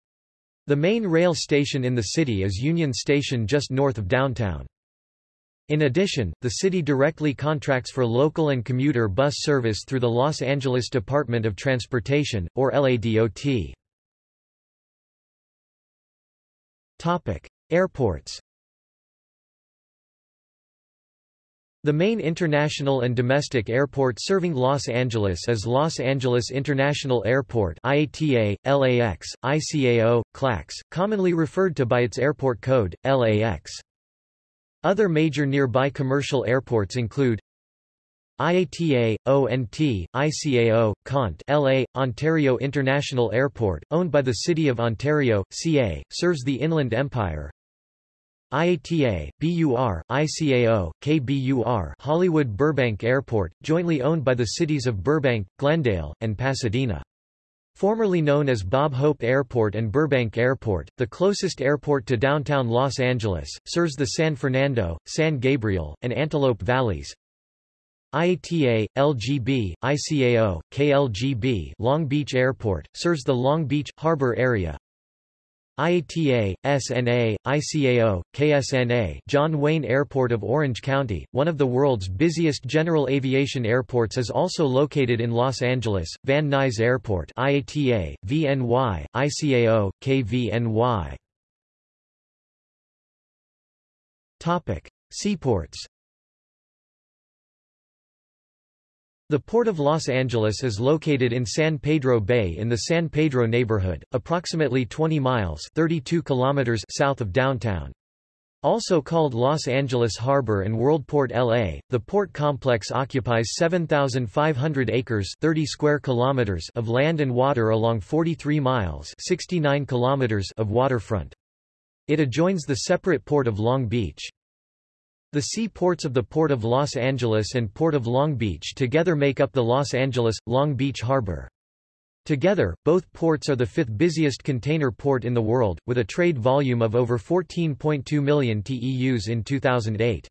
The main rail station in the city is Union Station just north of downtown. In addition, the city directly contracts for local and commuter bus service through the Los Angeles Department of Transportation, or LADOT. Topic. Airports The main international and domestic airport serving Los Angeles is Los Angeles International Airport IATA, LAX, ICAO, KLAX, commonly referred to by its airport code, LAX. Other major nearby commercial airports include IATA, ONT, ICAO, KONT LA, Ontario International Airport, owned by the City of Ontario, CA, serves the Inland Empire, IATA, BUR, ICAO, KBUR Hollywood Burbank Airport, jointly owned by the cities of Burbank, Glendale, and Pasadena. Formerly known as Bob Hope Airport and Burbank Airport, the closest airport to downtown Los Angeles, serves the San Fernando, San Gabriel, and Antelope Valleys. IATA, LGB, ICAO, KLGB Long Beach Airport, serves the Long Beach, Harbor area, IATA, SNA, ICAO, KSNA John Wayne Airport of Orange County, one of the world's busiest general aviation airports is also located in Los Angeles, Van Nuys Airport IATA, VNY, ICAO, KVNY. Topic. Seaports The Port of Los Angeles is located in San Pedro Bay in the San Pedro neighborhood, approximately 20 miles 32 kilometers south of downtown. Also called Los Angeles Harbor and Worldport LA, the port complex occupies 7,500 acres 30 square kilometers of land and water along 43 miles 69 kilometers of waterfront. It adjoins the separate port of Long Beach. The seaports of the Port of Los Angeles and Port of Long Beach together make up the Los Angeles-Long Beach Harbor. Together, both ports are the fifth busiest container port in the world, with a trade volume of over 14.2 million TEUs in 2008.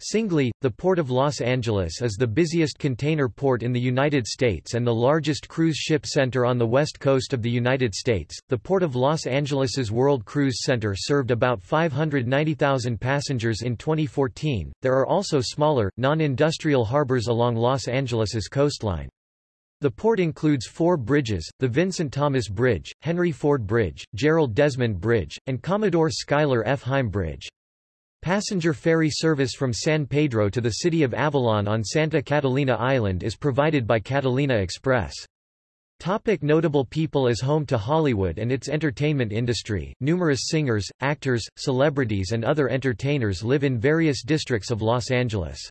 Singly, the Port of Los Angeles is the busiest container port in the United States and the largest cruise ship center on the west coast of the United States. The Port of Los Angeles's World Cruise Center served about 590,000 passengers in 2014. There are also smaller, non-industrial harbors along Los Angeles's coastline. The port includes four bridges, the Vincent Thomas Bridge, Henry Ford Bridge, Gerald Desmond Bridge, and Commodore Schuyler F. Heim Bridge. Passenger ferry service from San Pedro to the city of Avalon on Santa Catalina Island is provided by Catalina Express. Topic notable people is home to Hollywood and its entertainment industry. Numerous singers, actors, celebrities and other entertainers live in various districts of Los Angeles.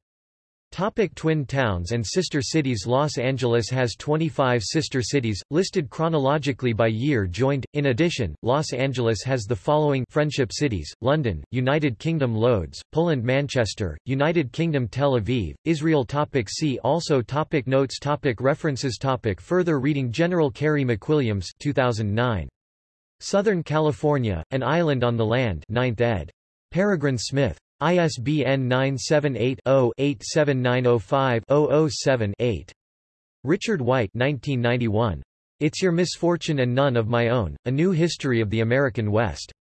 Topic twin towns and sister cities Los Angeles has 25 sister cities, listed chronologically by year joined. In addition, Los Angeles has the following Friendship cities, London, United Kingdom Lodz, Poland Manchester, United Kingdom Tel Aviv, Israel topic See also topic Notes topic References topic Further reading General Carey McWilliams 2009. Southern California, An Island on the Land 9th ed. Peregrine Smith. ISBN 978-0-87905-007-8. Richard White 1991. It's Your Misfortune and None of My Own, A New History of the American West.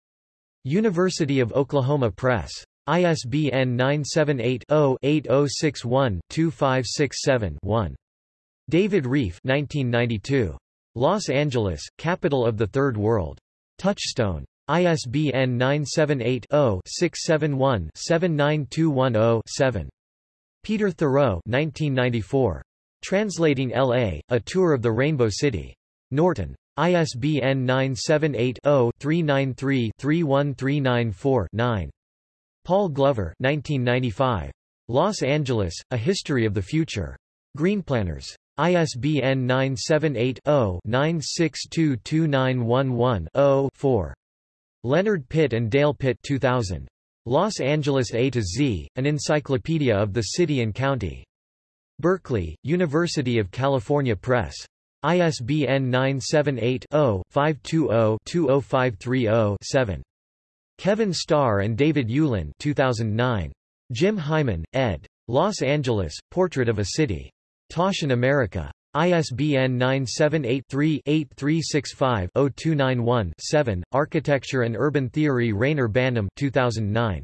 University of Oklahoma Press. ISBN 978-0-8061-2567-1. David Rieff 1992. Los Angeles, Capital of the Third World. Touchstone. ISBN 978-0-671-79210-7. Peter Theroux 1994. Translating L.A., A Tour of the Rainbow City. Norton. ISBN 978-0-393-31394-9. Paul Glover 1995. Los Angeles, A History of the Future. Greenplanners. ISBN 978 0 9622911 4. Leonard Pitt and Dale Pitt 2000. Los Angeles A to Z, an encyclopedia of the city and county. Berkeley, University of California Press. ISBN 978-0-520-20530-7. Kevin Starr and David Ulin 2009. Jim Heimann, ed. Los Angeles, Portrait of a City. Taschen America. ISBN 978-3-8365-0291-7, Architecture and Urban Theory Reyner Banham 2009.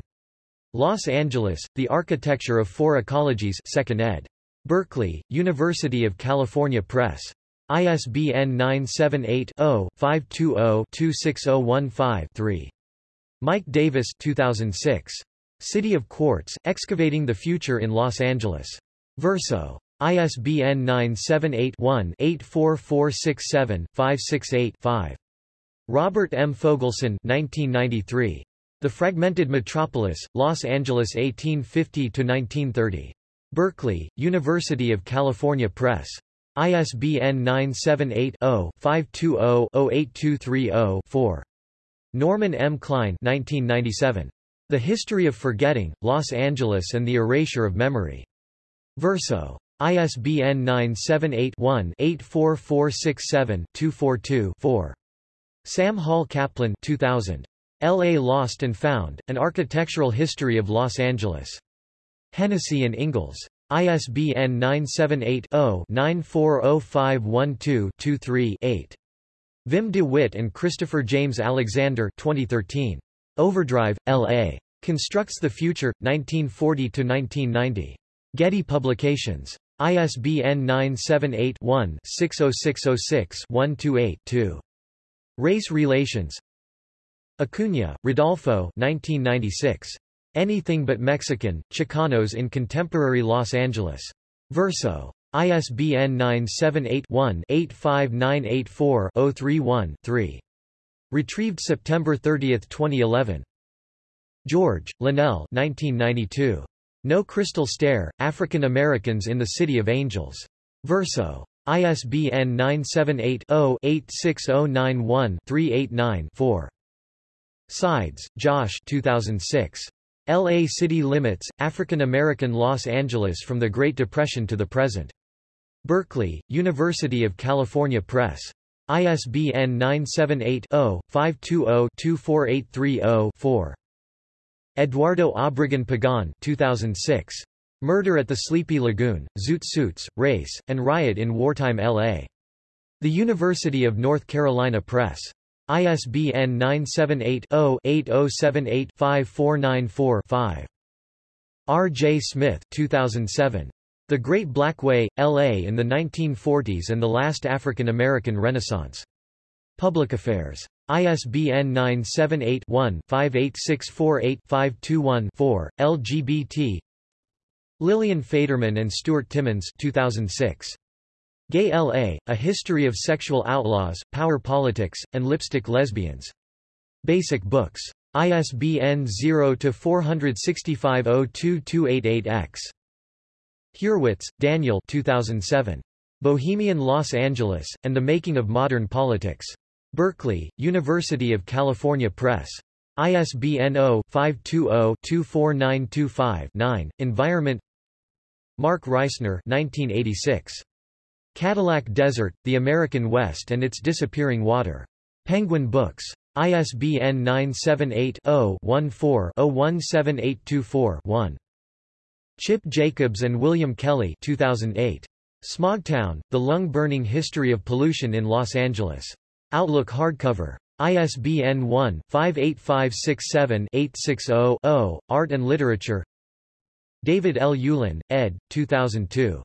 Los Angeles, The Architecture of Four Ecologies 2nd ed. Berkeley, University of California Press. ISBN 978-0-520-26015-3. Mike Davis 2006. City of Quartz, Excavating the Future in Los Angeles. Verso. ISBN 978-1-84467-568-5. Robert M. Fogelson 1993. The Fragmented Metropolis, Los Angeles 1850–1930. Berkeley, University of California Press. ISBN 978-0-520-08230-4. Norman M. Klein 1997. The History of Forgetting, Los Angeles and the Erasure of Memory. Verso. ISBN 978-1-84467-242-4. Sam Hall Kaplan 2000. L.A. Lost and Found, An Architectural History of Los Angeles. Hennessey and Ingalls. ISBN 978-0-940512-23-8. Wim de Wit and Christopher James Alexander 2013. Overdrive, L.A. Constructs the Future, 1940–1990. Getty Publications. ISBN 978-1-60606-128-2. Race Relations Acuña, Rodolfo 1996. Anything But Mexican, Chicanos in Contemporary Los Angeles. Verso. ISBN 978-1-85984-031-3. Retrieved September 30, 2011. George, Lynell 1992. No Crystal Stair, African Americans in the City of Angels. Verso. ISBN 978-0-86091-389-4. Sides, Josh 2006. L.A. City Limits, African American Los Angeles from the Great Depression to the Present. Berkeley, University of California Press. ISBN 978-0-520-24830-4. Eduardo Obregon Pagan 2006. Murder at the Sleepy Lagoon, Zoot Suits, Race, and Riot in Wartime L.A. The University of North Carolina Press. ISBN 978-0-8078-5494-5. R. J. Smith 2007. The Great Black Way, L.A. in the 1940s and the Last African American Renaissance. Public Affairs. ISBN 978-1-58648-521-4, LGBT Lillian Faderman and Stuart Timmons 2006. Gay L.A., A History of Sexual Outlaws, Power Politics, and Lipstick Lesbians. Basic Books. ISBN 0-465-02288-X. Hurewitz, Daniel 2007. Bohemian Los Angeles, and the Making of Modern Politics. Berkeley, University of California Press. ISBN 0-520-24925-9. Environment Mark Reisner 1986. Cadillac Desert, The American West and Its Disappearing Water. Penguin Books. ISBN 978-0-14-017824-1. Chip Jacobs and William Kelly 2008. Smogtown, The Lung-Burning History of Pollution in Los Angeles. Outlook hardcover. ISBN 1-58567-860-0, Art and Literature David L. Ulin, ed. 2002.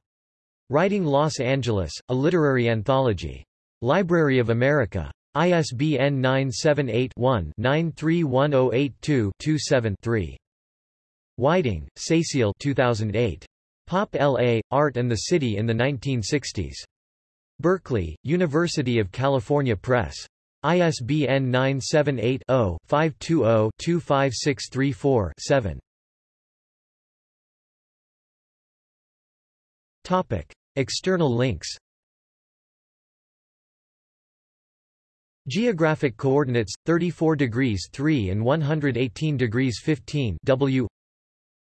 Writing Los Angeles, A Literary Anthology. Library of America. ISBN 978-1-931082-27-3. Whiting, Cecile 2008. Pop L.A., Art and the City in the 1960s. Berkeley, University of California Press. ISBN 978-0-520-25634-7. External links Geographic coordinates 34 degrees 3 and 118 degrees 15 W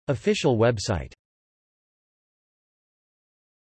Official website